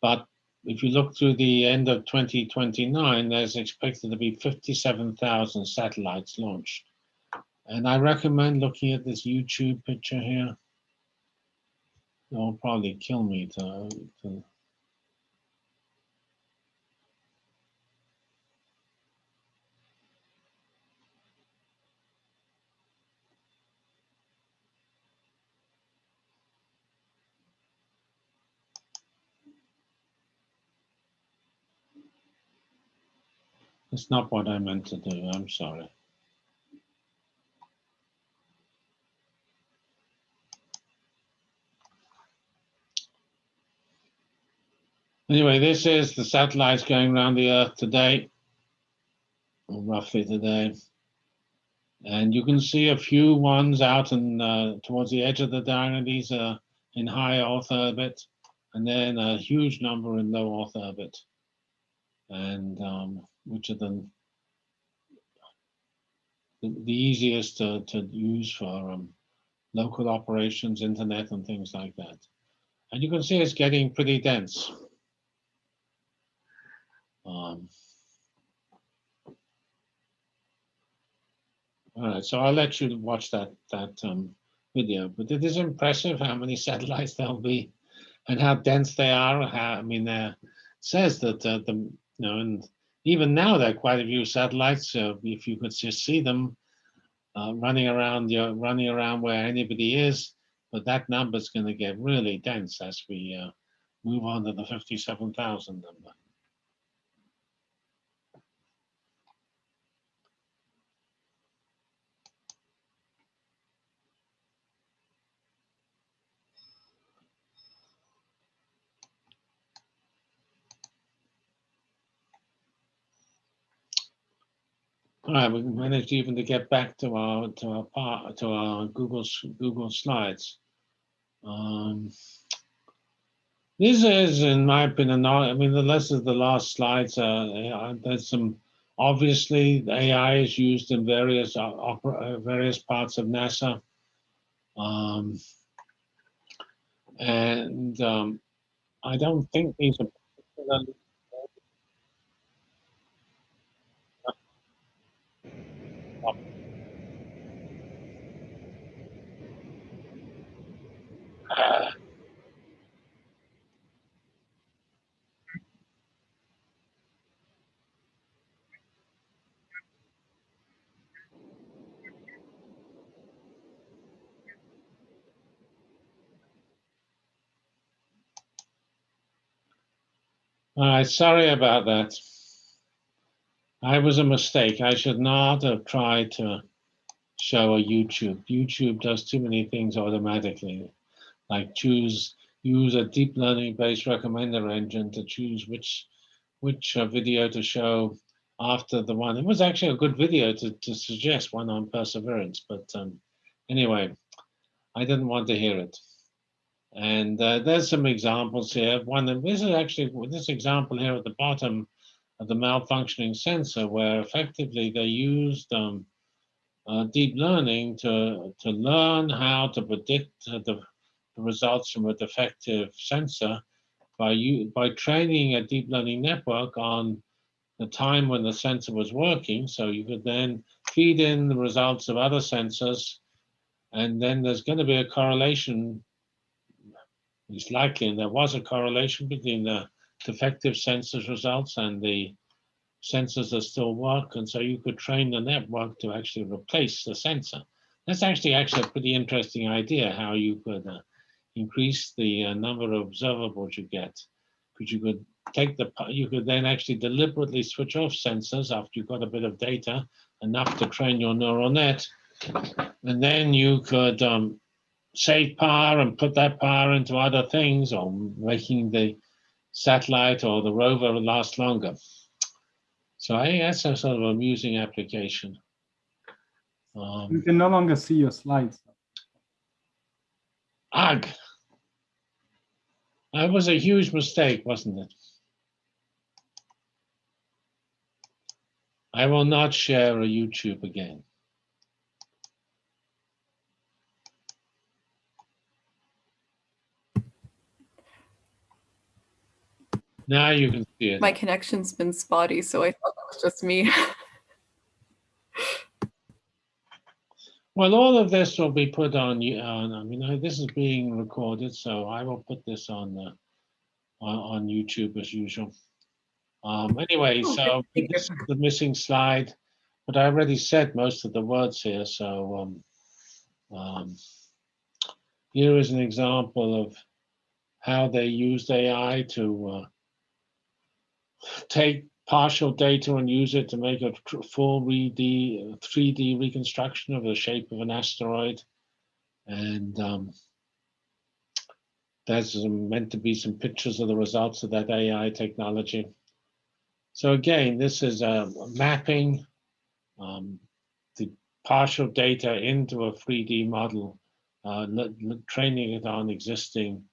But if you look through the end of 2029, there's expected to be 57,000 satellites launched. And I recommend looking at this YouTube picture here. It'll probably kill me to, to It's not what I meant to do. I'm sorry. Anyway, this is the satellites going around the Earth today, roughly today. And you can see a few ones out and uh, towards the edge of the diagram. These are in high Earth orbit, and then a huge number in low Earth orbit. And um, which are then the, the easiest to, to use for um, local operations, internet, and things like that. And you can see it's getting pretty dense. Um, all right, so I'll let you watch that that um, video. But it is impressive how many *laughs* satellites there'll be, and how dense they are. How, I mean, uh, says that uh, the you know and even now there are quite a few satellites. Uh, if you could just see them uh, running around, you running around where anybody is, but that number is going to get really dense as we uh, move on to the fifty-seven thousand number. We managed even to get back to our to our to our Google Google slides. Um, this is, in my opinion, not, I mean, the less of the last slides, uh, there's some obviously AI is used in various uh, uh, various parts of NASA. Um, and um, I don't think these are uh, All right, sorry about that. I was a mistake. I should not have tried to show a YouTube. YouTube does too many things automatically, like choose use a deep learning based recommender engine to choose which which uh, video to show after the one. It was actually a good video to, to suggest one on perseverance, but um, anyway, I didn't want to hear it. And uh, there's some examples here. One, and this is actually this example here at the bottom of the malfunctioning sensor, where effectively they used um, uh, deep learning to to learn how to predict the, the results from a defective sensor by you by training a deep learning network on the time when the sensor was working. So you could then feed in the results of other sensors, and then there's going to be a correlation it's likely, and there was a correlation between the defective sensors results and the sensors that still work. And so you could train the network to actually replace the sensor. That's actually actually a pretty interesting idea how you could uh, increase the uh, number of observables you get. Because you could take the, you could then actually deliberately switch off sensors after you've got a bit of data, enough to train your neural net. And then you could um, save power and put that power into other things or making the satellite or the rover last longer. So I think that's a sort of amusing application. You Um, can no longer see your slides. ugh. That was a huge mistake, wasn't it? I will not share a YouTube again. Now you can see it. My connection's been spotty, so I thought that was just me. *laughs* Well, all of this will be put on, you- on, I mean, this is being recorded, so I will put this on the, on, on YouTube as usual. Um, anyway, Oh, so this is the missing slide, but I already said most of the words here, so, um, um, here is an example of how they used AI to, uh, take partial data and use it to make a full 3D, 3D reconstruction of the shape of an asteroid. And um, there's meant to be some pictures of the results of that AI technology. So again, this is a mapping um, the partial data into a 3D model, uh, training it on existing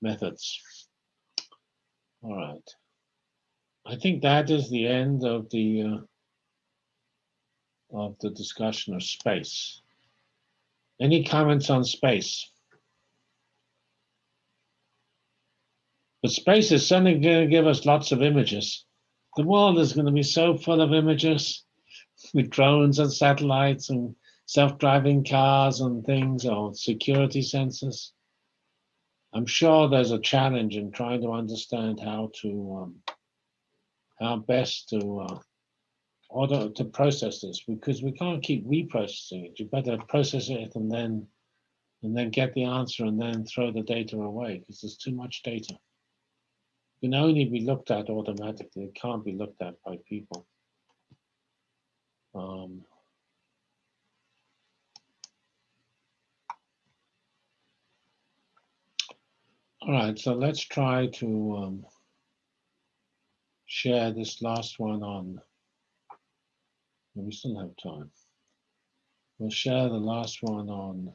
methods. All right. I think that is the end of the uh, of the discussion of space. Any comments on space? But space is certainly going to give us lots of images. The world is going to be so full of images *laughs* with drones and satellites and self-driving cars and things or security sensors. I'm sure there's a challenge in trying to understand how to um, how best to uh, order to process this because we can't keep reprocessing it. You better process it and then and then get the answer and then throw the data away because there's too much data. It can only be looked at automatically. It can't be looked at by people. Um, all right, so let's try to um, share this last one on. We still have time. We'll share the last one on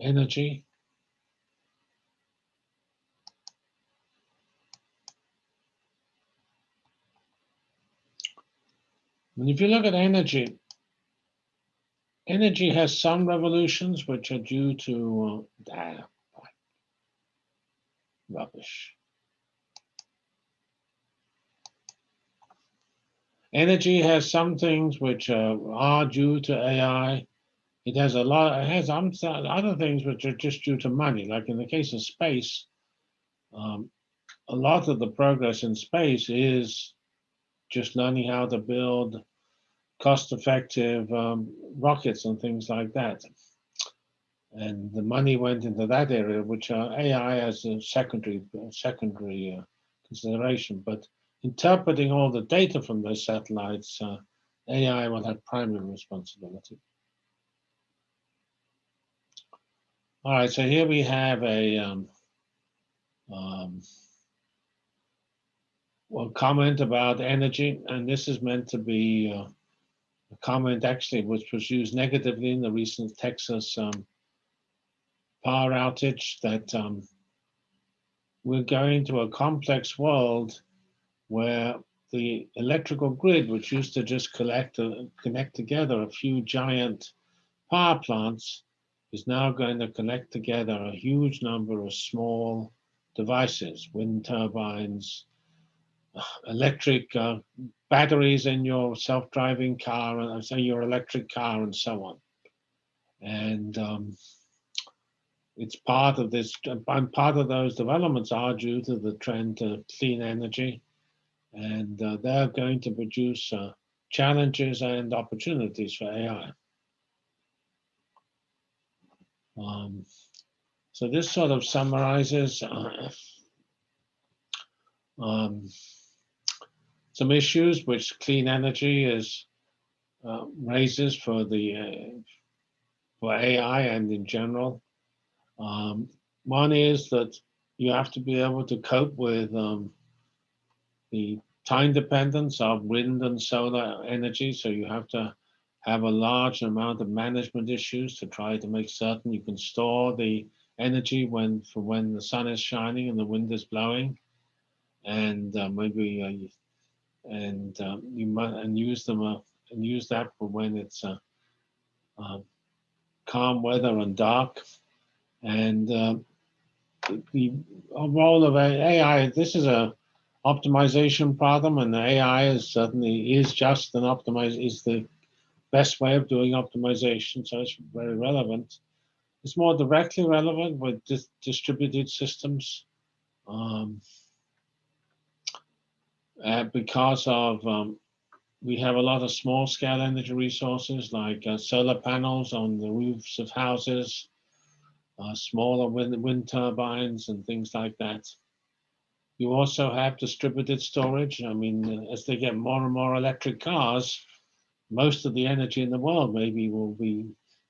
energy. And if you look at energy, energy has some revolutions which are due to uh, ah, rubbish. Energy has some things which uh, are due to AI. It has a lot. It has other things which are just due to money. Like in the case of space, um, a lot of the progress in space is just learning how to build cost-effective um, rockets and things like that. And the money went into that area, which are AI as a secondary secondary uh, consideration. But interpreting all the data from those satellites, uh, AI will have primary responsibility. All right, so here we have a um, um, well, comment about energy, and this is meant to be uh, a comment actually which was used negatively in the recent Texas um, power outage that um, we're going to a complex world where the electrical grid, which used to just collect uh, connect together a few giant power plants, is now going to connect together a huge number of small devices, wind turbines, *sighs* electric uh, batteries in your self-driving car, and uh, say your electric car, and so on. And um, it's part of this, and part of those developments are due to the trend to clean energy, and uh, they're going to produce uh, challenges and opportunities for AI. Um, so this sort of summarizes uh, um, some issues which clean energy is uh, raises for the uh, for AI and in general. Um, one is that you have to be able to cope with um, the time dependence of wind and solar energy. So you have to have a large amount of management issues to try to make certain you can store the energy when for when the sun is shining and the wind is blowing and uh, maybe uh, and um, you might and use them uh, and use that for when it's uh, uh, calm weather and dark. And uh, the role of AI, this is a optimization problem, and the AI is certainly is just an optimize is the best way of doing optimization, so it's very relevant. It's more directly relevant with dis distributed systems. Um, uh, because of um, we have a lot of small scale energy resources like uh, solar panels on the roofs of houses, uh, smaller wind, wind turbines and things like that. You also have distributed storage. I mean, as they get more and more electric cars, most of the energy in the world maybe will be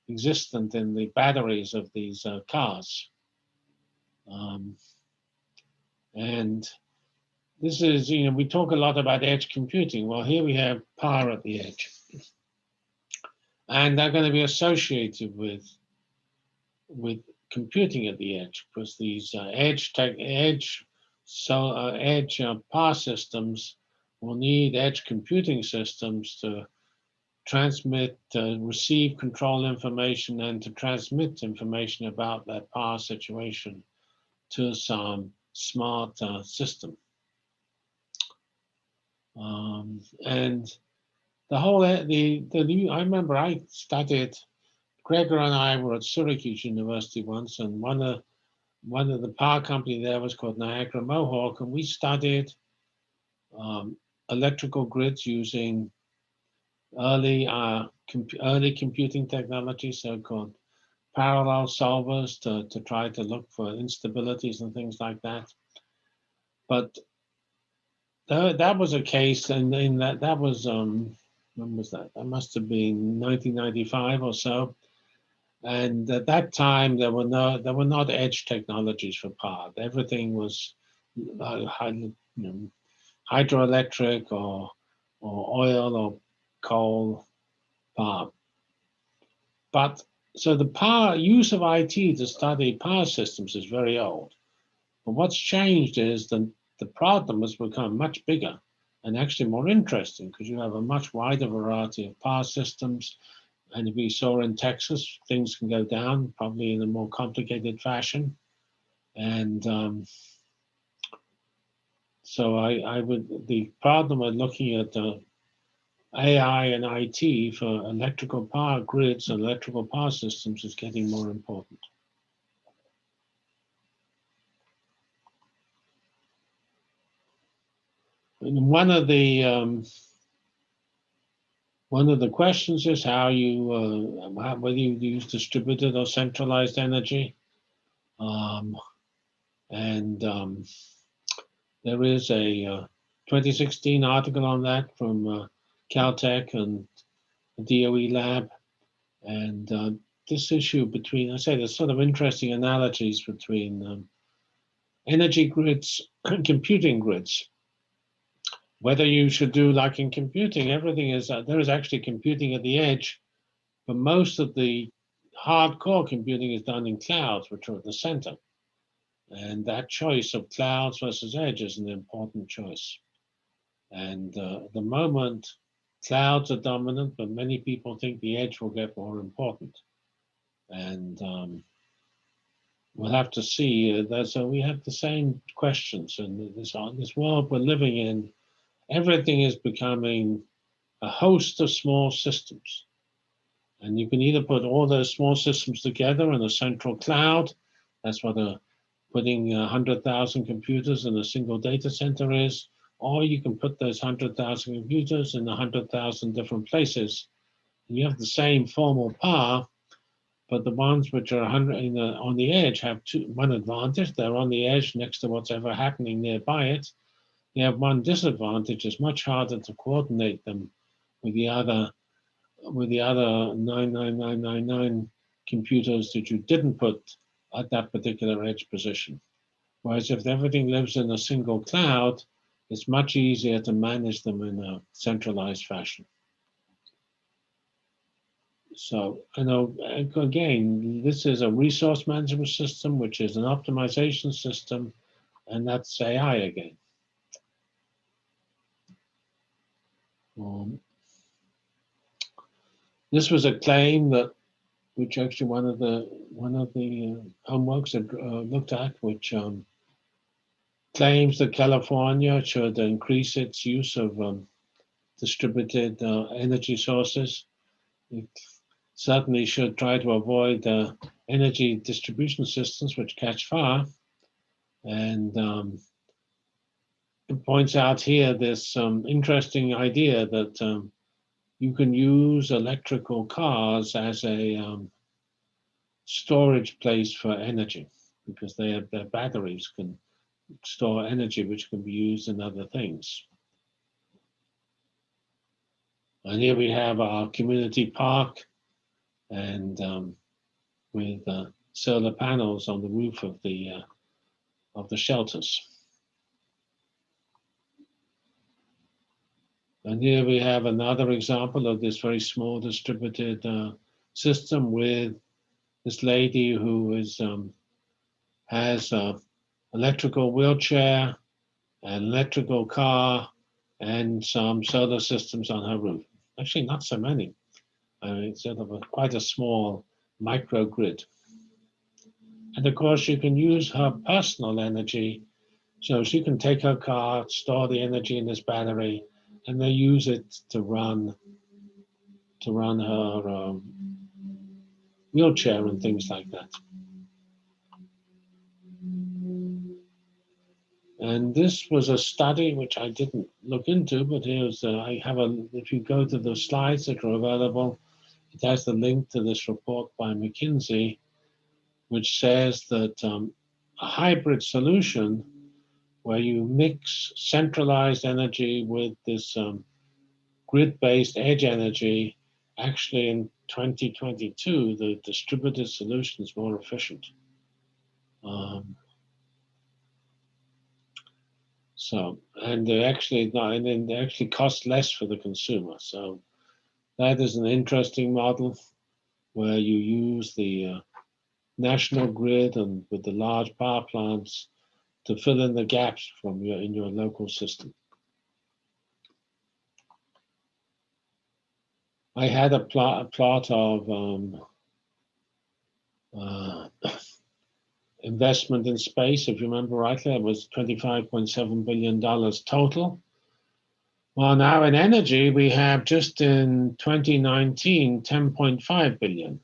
existent in the batteries of these uh, cars. Um, and this is, you know, we talk a lot about edge computing. Well, here we have power at the edge. And they're going to be associated with, with computing at the edge because these uh, edge tech, edge so uh, edge uh, power systems will need edge computing systems to transmit, uh, receive control information and to transmit information about that power situation to some smart uh, system. Um, and the whole, uh, the, the new, I remember I studied, Gregor and I were at Syracuse University once, and one of, one of the power company there was called Niagara Mohawk, and we studied um, electrical grids using early uh, early computing technology, so-called parallel solvers to, to try to look for instabilities and things like that. But that, that was a case, and in that that was um, when was that? That must have been 1995 or so. And at that time, there were no there were not edge technologies for power. Everything was uh, you know, hydroelectric or or oil or coal power. But so the power use of IT to study power systems is very old. But what's changed is that the problem has become much bigger and actually more interesting because you have a much wider variety of power systems. And we saw in Texas, things can go down probably in a more complicated fashion. And um, so I, I would, the problem of looking at the AI and IT for electrical power grids and electrical power systems is getting more important. And one of the um, one of the questions is how you uh, whether you use distributed or centralized energy, um, and um, there is a uh, 2016 article on that from uh, Caltech and the DOE lab, and uh, this issue between I say there's sort of interesting analogies between um, energy grids and *coughs* computing grids whether you should do like in computing, everything is, uh, there is actually computing at the edge, but most of the hardcore computing is done in clouds, which are at the center. And that choice of clouds versus edge is an important choice. And uh, at the moment, clouds are dominant, but many people think the edge will get more important. And um, we'll have to see. Uh, there's a, we have the same questions in this, uh, this world we're living in everything is becoming a host of small systems. And you can either put all those small systems together in a central cloud. That's what a, putting 100,000 computers in a single data center is. Or you can put those 100,000 computers in 100,000 different places. You have the same formal power, but the ones which are 100 the, on the edge have two, one advantage. They're on the edge next to what's ever happening nearby it. They have one disadvantage, it's much harder to coordinate them with the other with the other 99999 computers that you didn't put at that particular edge position. Whereas if everything lives in a single cloud, it's much easier to manage them in a centralized fashion. So I know, again, this is a resource management system, which is an optimization system, and that's AI again. Um, this was a claim that, which actually one of the one of the uh, homeworks had uh, looked at, which um, claims that California should increase its use of um, distributed uh, energy sources. It certainly should try to avoid uh, energy distribution systems which catch fire. And um, points out here this um, interesting idea that um, you can use electrical cars as a um, storage place for energy because have, their batteries can store energy which can be used in other things. And here we have our community park and um, with uh, solar panels on the roof of the uh, of the shelters. And here we have another example of this very small distributed uh, system with this lady who is um, has an electrical wheelchair, an electrical car, and some solar systems on her roof. Actually, not so many. I mean, it's sort of a, quite a small microgrid. And of course, you can use her personal energy. So she can take her car, store the energy in this battery, and they use it to run to run her um, wheelchair and things like that. And this was a study which I didn't look into, but here's uh, I have a. If you go to the slides that are available, it has the link to this report by McKinsey, which says that um, a hybrid solution where you mix centralized energy with this um, grid-based edge energy, actually in 2022, the distributed solution is more efficient. Um, so, and they actually not, and then they actually cost less for the consumer. So that is an interesting model where you use the uh, national grid and with the large power plants to fill in the gaps from your in your local system. I had a plot, a plot of um, uh, *coughs* investment in space. If you remember rightly, it was $25.7 billion total. Well, now in energy, we have just in 2019, 10.5 billion.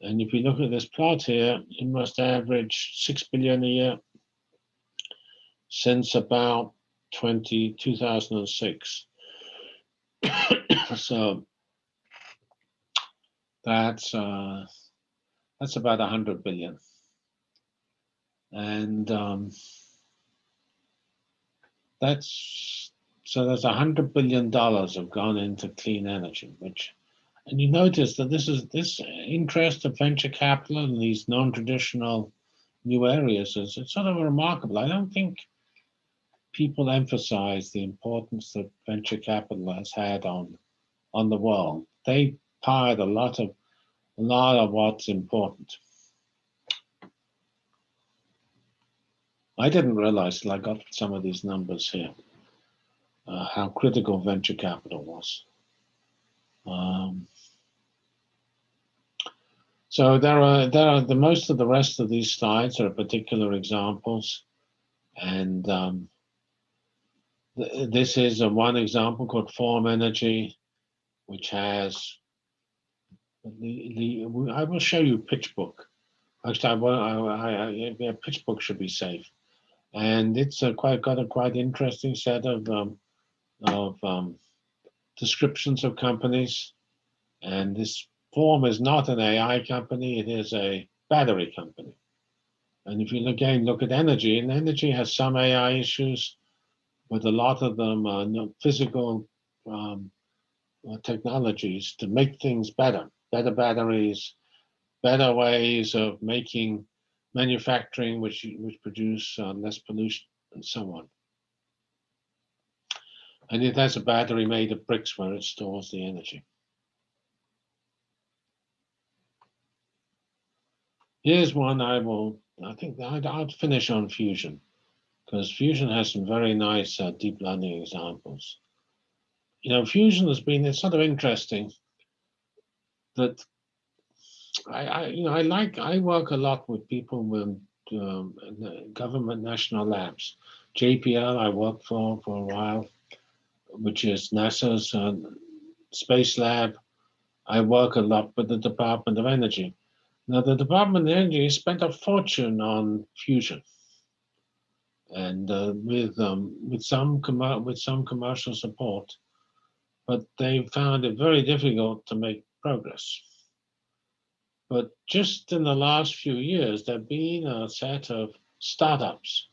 And if you look at this plot here, it must average 6 billion a year since about 20, 2006. *coughs* so that's uh, that's about 100 billion. And um, that's so there's a hundred billion dollars have gone into clean energy, which and you notice that this is this interest of venture capital in these non-traditional new areas is it's sort of remarkable. I don't think people emphasize the importance that venture capital has had on on the world. They powered a lot of a lot of what's important. I didn't realize till I got some of these numbers here, uh, how critical venture capital was. Um, so there are there are the most of the rest of these slides are particular examples, and um, this is a one example called Form Energy, which has the, the I will show you PitchBook. Actually, I, I, I, I PitchBook should be safe, and it's a quite got a quite interesting set of um, of um, descriptions of companies, and this Form is not an AI company; it is a battery company. And if you again look at energy, and energy has some AI issues, but a lot of them are physical um, uh, technologies to make things better better batteries, better ways of making manufacturing which, which produce uh, less pollution and so on. And it has a battery made of bricks where it stores the energy. Here's one I will, I think I'd, I'd finish on Fusion because Fusion has some very nice uh, deep learning examples. You know, Fusion has been, it's sort of interesting that I, I, you know, I like, I work a lot with people with um, government national labs. JPL I worked for for a while, which is NASA's uh, space lab. I work a lot with the Department of Energy. Now the Department of Energy spent a fortune on fusion, and uh, with um, with some with some commercial support, but they found it very difficult to make progress. But just in the last few years, there have been a set of startups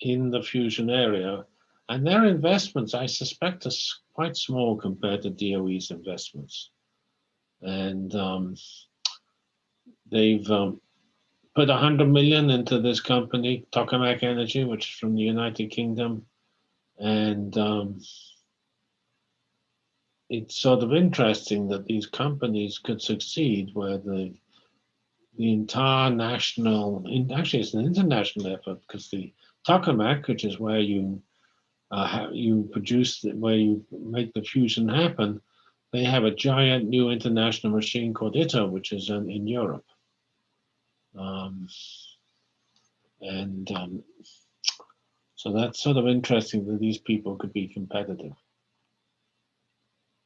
in the fusion area, and their investments, I suspect, are quite small compared to DOE's investments. And um, they've um, put 100 million into this company, Tokamak Energy, which is from the United Kingdom. And um, it's sort of interesting that these companies could succeed where the the entire national, actually it's an international effort because the tokamak, which is where you uh, you produce, the, where you make the fusion happen, they have a giant new international machine called ITER, which is in, in Europe. Um, and um, so that's sort of interesting that these people could be competitive.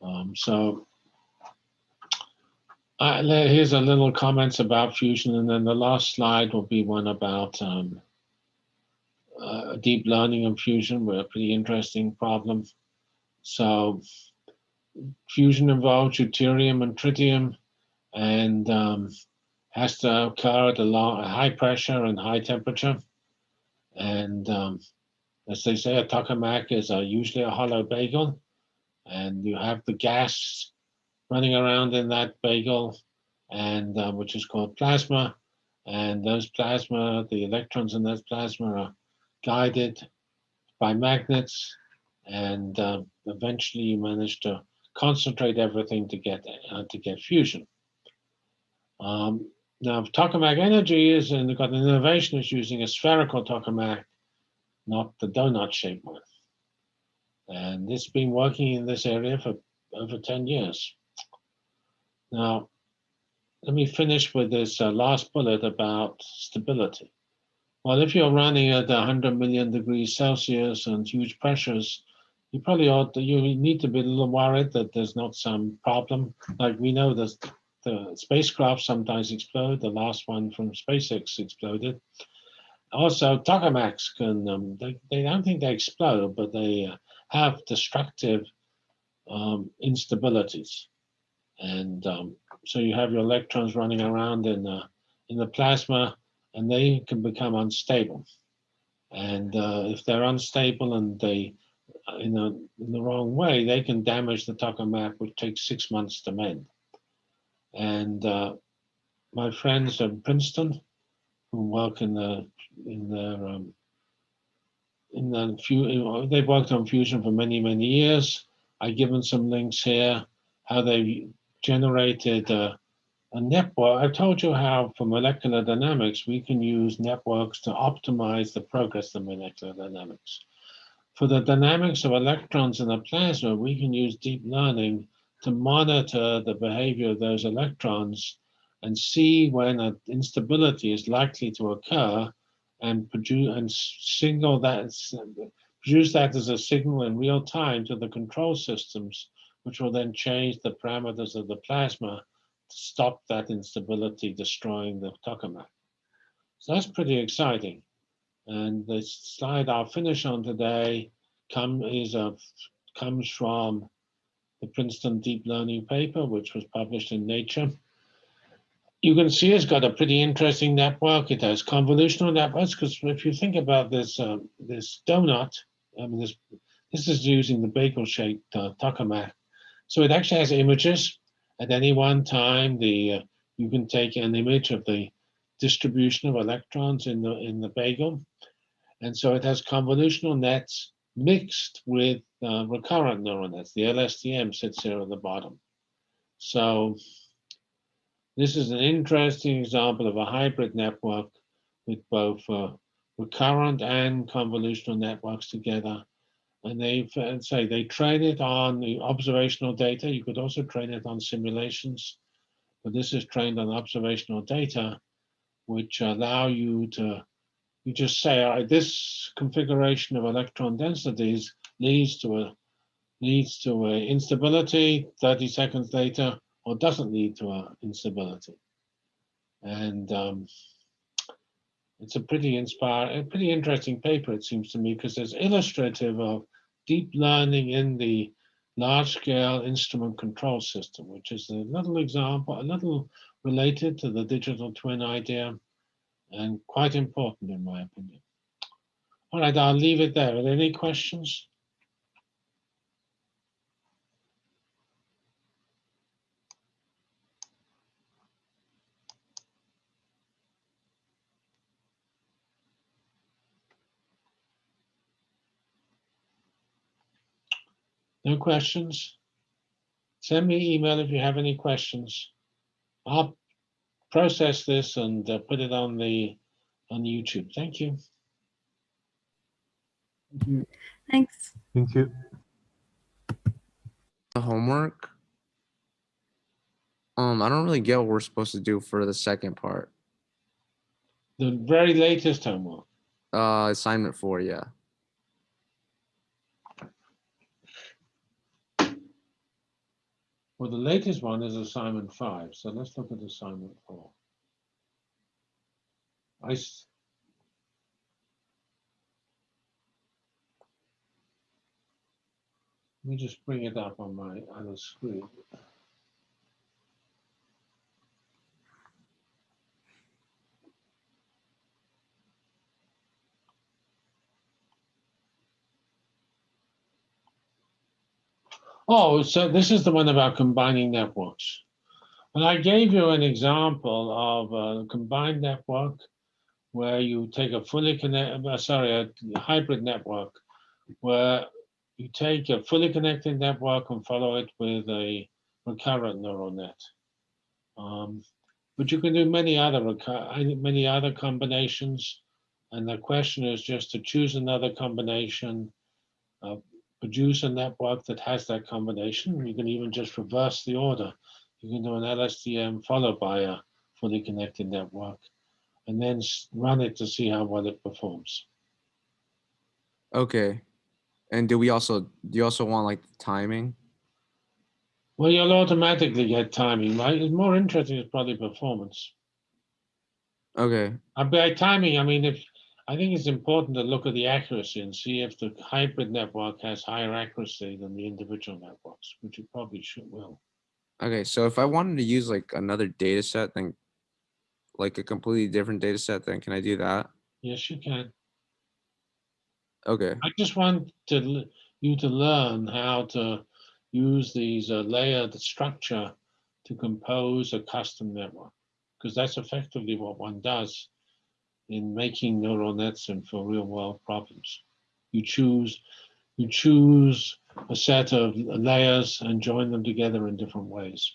Um, so Uh, here's a little comments about fusion, and then the last slide will be one about um, uh, deep learning and fusion, were a pretty interesting problem. So fusion involves deuterium and tritium, and um, has to occur at a, long, high pressure and high temperature. And um, as they say, a tokamak is a, usually a hollow bagel, and you have the gas running around in that bagel, and uh, which is called plasma. And those plasma, the electrons in those plasma are guided by magnets, and uh, eventually you manage to concentrate everything to get uh, to get fusion. Um, now, tokamak energy is and they've got an innovation is using a spherical tokamak, not the donut-shaped one. And it's been working in this area for over 10 years. Now, let me finish with this uh, last bullet about stability. Well, if you're running at 100 million degrees Celsius and huge pressures, you probably ought to, you need to be a little worried that there's not some problem. Like we know that the spacecraft sometimes explode. The last one from SpaceX exploded. Also, tokamaks can, um, they, they don't think they explode, but they uh, have destructive um, instabilities. And um, so you have your electrons running around in the, in the plasma and they can become unstable. And uh, if they're unstable and they in, a, in the wrong way, they can damage the tokamak, which takes six months to mend. And uh, my friends at Princeton, who work in the in their um, in the few, they've worked on fusion for many many years. I've given some links here how they generated uh, a network. I told you how for molecular dynamics we can use networks to optimize the progress of molecular dynamics. For the dynamics of electrons in a plasma, we can use deep learning to monitor the behavior of those electrons and see when an instability is likely to occur and produce and signal that produce that as a signal in real time to the control systems, which will then change the parameters of the plasma to stop that instability destroying the tokamak. So that's pretty exciting. And the slide I'll finish on today come, is a, comes from the Princeton Deep Learning paper, which was published in Nature. You can see it's got a pretty interesting network. It has convolutional networks because if you think about this uh, this donut, I mean this this is using the bagel-shaped uh, tokamak. So it actually has images at any one time. The uh, you can take an image of the distribution of electrons in the in the bagel, and so it has convolutional nets mixed with uh, recurrent neural nets. The LSTM sits here at the bottom. So this is an interesting example of a hybrid network with both uh, recurrent and convolutional networks together. And they say they train it on the observational data. You could also train it on simulations, but this is trained on observational data, which allow you to you just say, this configuration of electron densities leads to a leads to a instability 30 seconds later, or doesn't lead to a instability. And um, it's a pretty inspiring, pretty interesting paper, it seems to me, because it's illustrative of deep learning in the large-scale instrument control system, which is a little example, a little related to the digital twin idea, and quite important in my opinion. All right, I'll leave it there. Are there any questions? No questions? Send me email if you have any questions. I'll process this and uh, put it on the on YouTube. Thank you. Thank you. Thanks. Thank you. The homework. Um, I don't really get what we're supposed to do for the second part. The very latest homework. Uh, assignment four, yeah. Well, the latest one is assignment five, so let's look at assignment four. I, Let me just bring it up on my other screen. Oh, so this is the one about combining networks. And I gave you an example of a combined network where you take a fully connected, sorry, a hybrid network where you take a fully connected network and follow it with a recurrent neural net. Um, but you can do many other many other combinations. And the question is just to choose another combination, uh, produce a network that has that combination. You can even just reverse the order. You can do an LSTM followed by a fully connected network and then run it to see how well it performs. Okay. And do we also, do you also want like timing? Well, you'll automatically get timing, right? It's more interesting is probably performance. Okay. Uh, By timing, I mean, if, I think it's important to look at the accuracy and see if the hybrid network has higher accuracy than the individual networks, which it probably should will. Okay. So if I wanted to use like another data set, then like a completely different data set, then can I do that? Yes, you can. Okay. I just want to, you to learn how to use these uh, layered structure to compose a custom network, because that's effectively what one does in making neural nets and for real world problems. You choose, you choose a set of layers and join them together in different ways.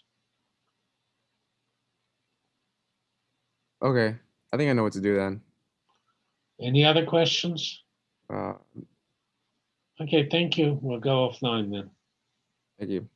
Okay. I think I know what to do then. Any other questions? Uh, Okay, thank you. We'll go offline then. thank you.